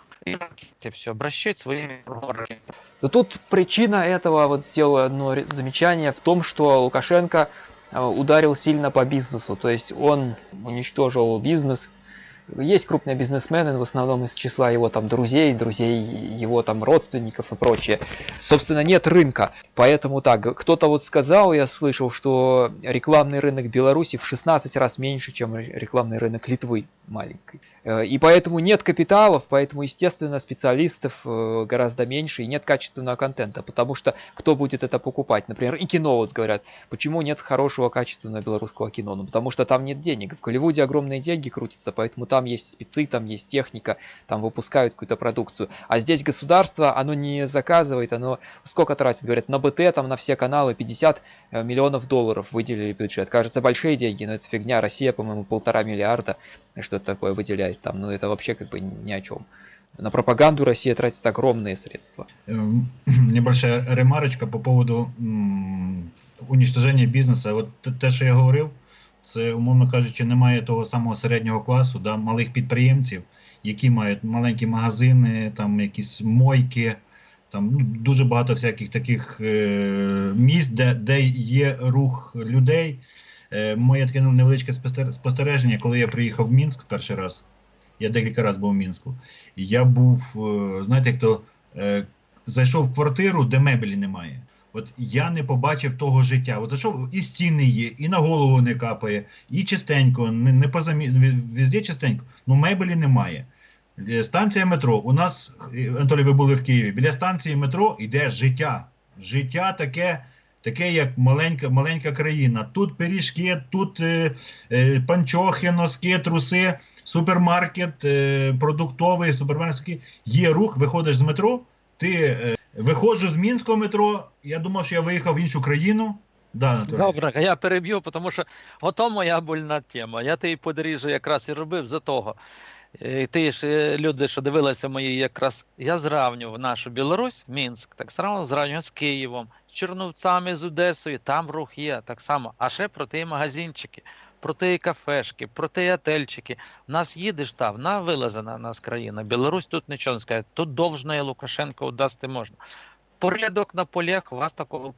и все, обращать своими. Но тут причина этого, вот сделаю одно замечание, в том, что Лукашенко э, ударил сильно по бизнесу. То есть он уничтожил бизнес, Есть крупные бизнесмены, в основном из числа его там друзей, друзей его там родственников и прочее. Собственно, нет рынка. Поэтому так, кто-то вот сказал, я слышал, что рекламный рынок Беларуси в 16 раз меньше, чем рекламный рынок Литвы маленькой. Э, И поэтому нет капиталов, поэтому, естественно, специалистов э, гораздо меньше и нет качественного контента, потому что кто будет это покупать? Например, и кино, вот говорят, почему нет хорошего качественного белорусского кино? Ну, потому что там нет денег. В Голливуде огромные деньги крутятся, поэтому там есть спецы, там есть техника, там выпускают какую-то продукцию. А здесь государство, оно не заказывает, оно сколько тратит? Говорят, на БТ, там на все каналы 50 э, миллионов долларов выделили бюджет. Кажется, большие деньги, но это фигня. Россия, по-моему, полтора миллиарда что-то такое выделяет там. Ну, это вообще как бы ни о чем. На пропаганду Россия тратит огромные средства. Эм, Небольшая ремарочка по поводу м, уничтоження бізнесу. От те- що я говорив, це, умовно кажучи, немає того самого середнього класу, да, малих підприємців, які мають маленькі магазини, там якісь мойки, там ну, дуже багато всяких таких е, місць, де, де є рух людей. Е, моє таке невеличке спостер- спостереження, коли я приїхав в Мінськ перший раз. Я декілька разів був в Мінську. Я був, е, знаєте, як то е, зайшов в квартиру, де меблі немає. От я не побачив того життя. От зайшов, і стіни є, і на голову не капає, і чистенько, не, не позамі... везде чистенько. Ну меблі немає. Е, Станція метро. У нас, е, Анатолій, ви були в Києві. Біля станції метро йде життя. Життя таке, таке як маленька, маленька країна. Тут пиріжки, тут е, е, панчохи, носки, труси, супермаркет, е, продуктовий, супермаркет. Є рух, виходиш з метро, ти е, виходжу з Мінського метро. Я думав, що я виїхав в іншу країну. Да, Добре, я переб'ю, тому що ото моя больна тема. Я ти подоріжжя якраз і робив за того. Е, Ти ж е, люди, що дивилися мої, якраз я зравнював нашу Білорусь, Мінськ, так само зравнював з Києвом, з Черновцями, з Одесою, там рух є так само. А ще про ті магазинчики, про ті кафешки, про ті отельчики. У нас їдеш там, вона вилазена у нас країна. Білорусь тут нічого не скаже. Тут должное Лукашенко удасти можна. Порядок на полях, вас такого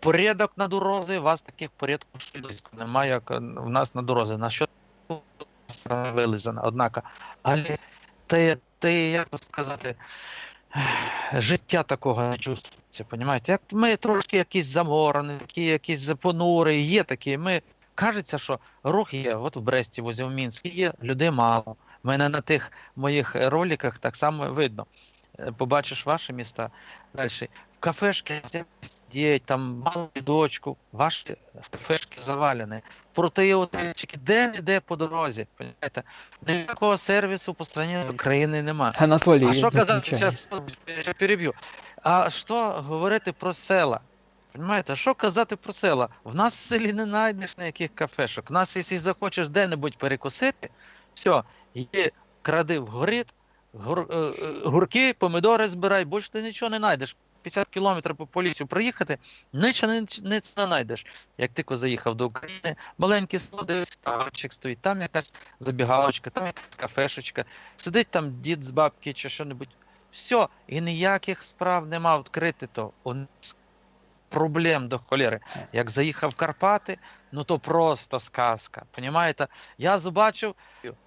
порядок на дорозі, у вас таких порядків швидко немає, як е, в нас на дорозі. На що вилизана, однако. Але те, те, як сказати, життя такого не чувствується? Як ми трошки якісь заморені, такі якісь понури, є такі. Ми кажеться, що рух є, от в Бресті, возле в Мінську є, людей мало. Мене на тих моїх роликах так само видно. Е, Побачиш ваші міста далі. В кафешки сидять, там мало дочку, ваші кафешки завалені. Проте отельчики, де не по дорозі. Понимаєте? Ніякого сервісу по страні з України немає. Анатолий, А що казати, зараз переб'ю. А що говорити про села? Понимаєте, що казати про села? В нас в селі не знайдеш ніяких кафешок. В нас, якщо захочеш де-небудь перекусити, все, є кради в горит, гур, е, е, гурки, помидори збирай, більше ти нічого не знайдеш. 50 кілометрів по полісю проїхати, нічого не, не знайдеш. Як тільки заїхав до України, маленький село, дивись, ставочок стоїть, там якась забігалочка, там якась кафешечка, сидить там дід з бабки чи що-небудь. Все, і ніяких справ нема відкрити то. У нас проблем до холєри. Як заїхав в Карпати, ну то просто сказка. Понімаєте? Я побачив,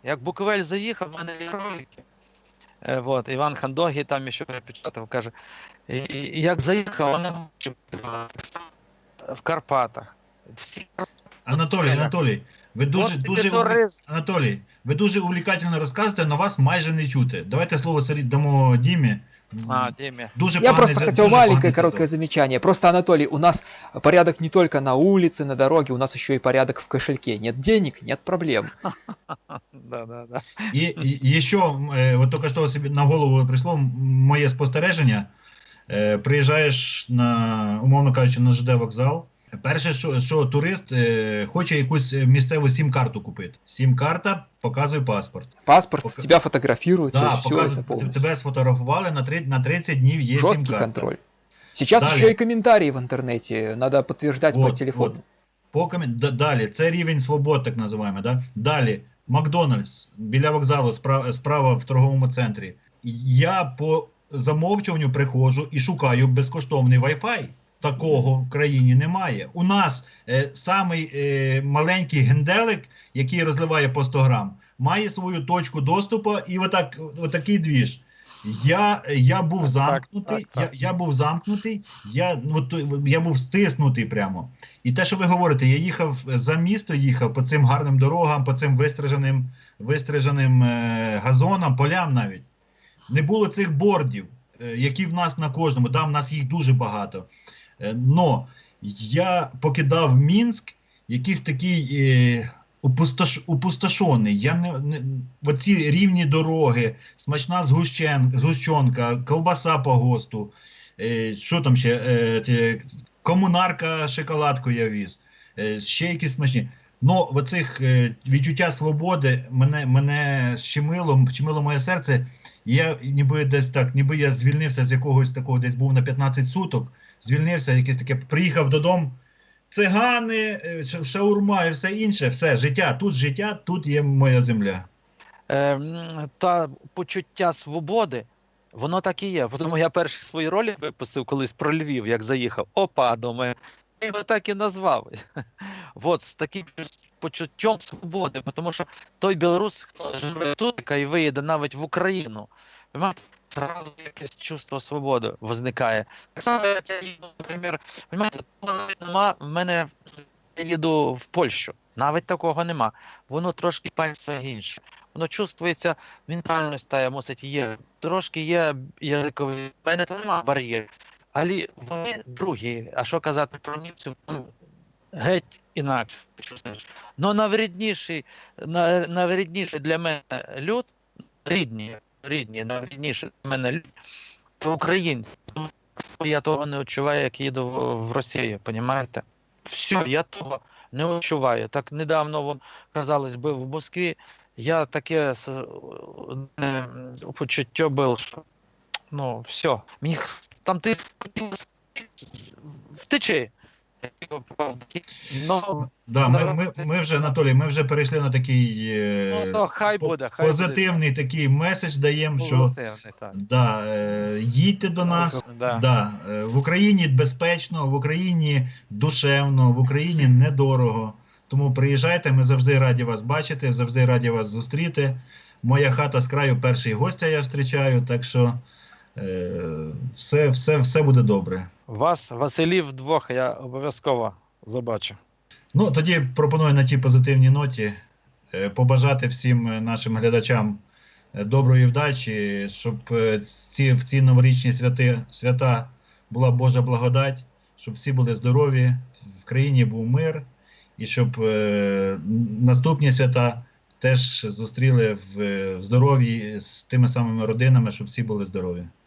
як Буковель заїхав, в мене є ролики. Е, Вот, Іван Хандогі там ще перепечатав, каже, і- і як заїхав, вони в Карпатах. Всі Анатолій, Анатолій, ви дуже, От дуже, тобі туризм. Анатолій, ви дуже увлікательно розказуєте, але вас майже не чути. Давайте слово Сергій дамо Дімі. А, Дімі. Дуже Я поганий просто за- хотел дуже маленькое поганий короткое зв'язок. замечание. Просто, Анатолий, у нас порядок не только на улице, на дороге, у нас еще и порядок в кошельке. Нет денег, нет проблем. Да, да, да. І, і, і що, е, от тільки що собі на голову прийшло м- моє спостереження. Е, приїжджаєш на, умовно кажучи, на ЖД вокзал. Перше, що, що турист е, хоче якусь місцеву сім-карту купити. Сім-карта показує паспорт. Паспорт, Пока- тебя фотографируют, Да, есть показує, тебе сфотографували на, три, на 30 днів є Жесткий сім-карта. контроль. Сейчас Далее. еще и комментарии в интернете надо подтверждать по телефону. вот. По комін... Д- Далі, це рівень свобод, так називаємо. Да? Далі, Макдональдс біля вокзалу, справа, справа в торговому центрі. Я по замовчуванню приходжу і шукаю безкоштовний Wi-Fi. Такого в країні немає. У нас е, самий е, маленький генделик, який розливає по 100 грам, має свою точку доступу і отак, отакий двіж. Я, я був замкнутий, так, так. Я, я був замкнутий, я, ну, я був стиснутий прямо. І те, що ви говорите, я їхав за місто, їхав по цим гарним дорогам, по цим вистриженим, вистриженим е, газонам, полям навіть. Не було цих бордів, які в нас на кожному. Да, в нас їх дуже багато. Е, но я покидав Мінськ, якийсь такий е, опустош, опустошений. Я не, не оці рівні дороги, смачна згущен, згущенка, ковбаса по ГОСТу. Е, що там ще? Е, комунарка шоколадку я віз. Е, ще якісь смачні. Ну, оцих е, відчуття свободи мене, мене щемило, щемило моє серце. Я ніби десь так, ніби я звільнився з якогось такого, десь був на 15 суток, звільнився, якесь таке, приїхав додому. Цигани, е, шаурма і все інше, все, життя, тут життя, тут є моя земля. Е, та почуття свободи, воно так і є. Тому я перші свої ролі випустив колись про Львів, як заїхав. Опа, думаю, його так і назвав. От з таким почуттям свободи, тому що той білорус, хто живе тут і виїде навіть в Україну, понимаєте, зразу якесь чувство свободи возникає. Так само, як я їду, наприклад, навіть нема в мене, я їду в Польщу. Навіть такого нема. Воно трошки пальця інше. Воно чувствується, ментальність та мусить є. Трошки є язиковий. В мене там немає бар'єрів. Але вони другі. А що казати про німців? Геть інакше. Ну найврідніший, на- для мене люд, рідні, рідні, найврідніший для мене люд, то українці. Ну, Я того не відчуваю, як їду в, Росію, розумієте? Все, я того не відчуваю. Так недавно вон, казалось би, в Москві я таке с- е, почуття було, що ну, все, мені там ти втечи. Ну, Да, ми, ми, ми вже, Анатолій, ми вже перейшли на такий е, ну то хай буде, хай буде. позитивний такий меседж даємо, що так. да, е, їдьте до нас. Да. Да, е, в Україні безпечно, в Україні душевно, в Україні недорого. Тому приїжджайте, ми завжди раді вас бачити, завжди раді вас зустріти. Моя хата з краю перший гостя я зустрічаю, так що все, все, все буде добре. Вас, Василів, двох я обов'язково забачу. Ну, тоді пропоную на тій позитивній ноті е, побажати всім е, нашим глядачам е, доброї вдачі, щоб е, ці, в ці новорічні святи, свята була Божа благодать, щоб всі були здорові, в країні був мир, і щоб е, наступні свята теж зустріли в, в здоров'ї з тими самими родинами, щоб всі були здорові.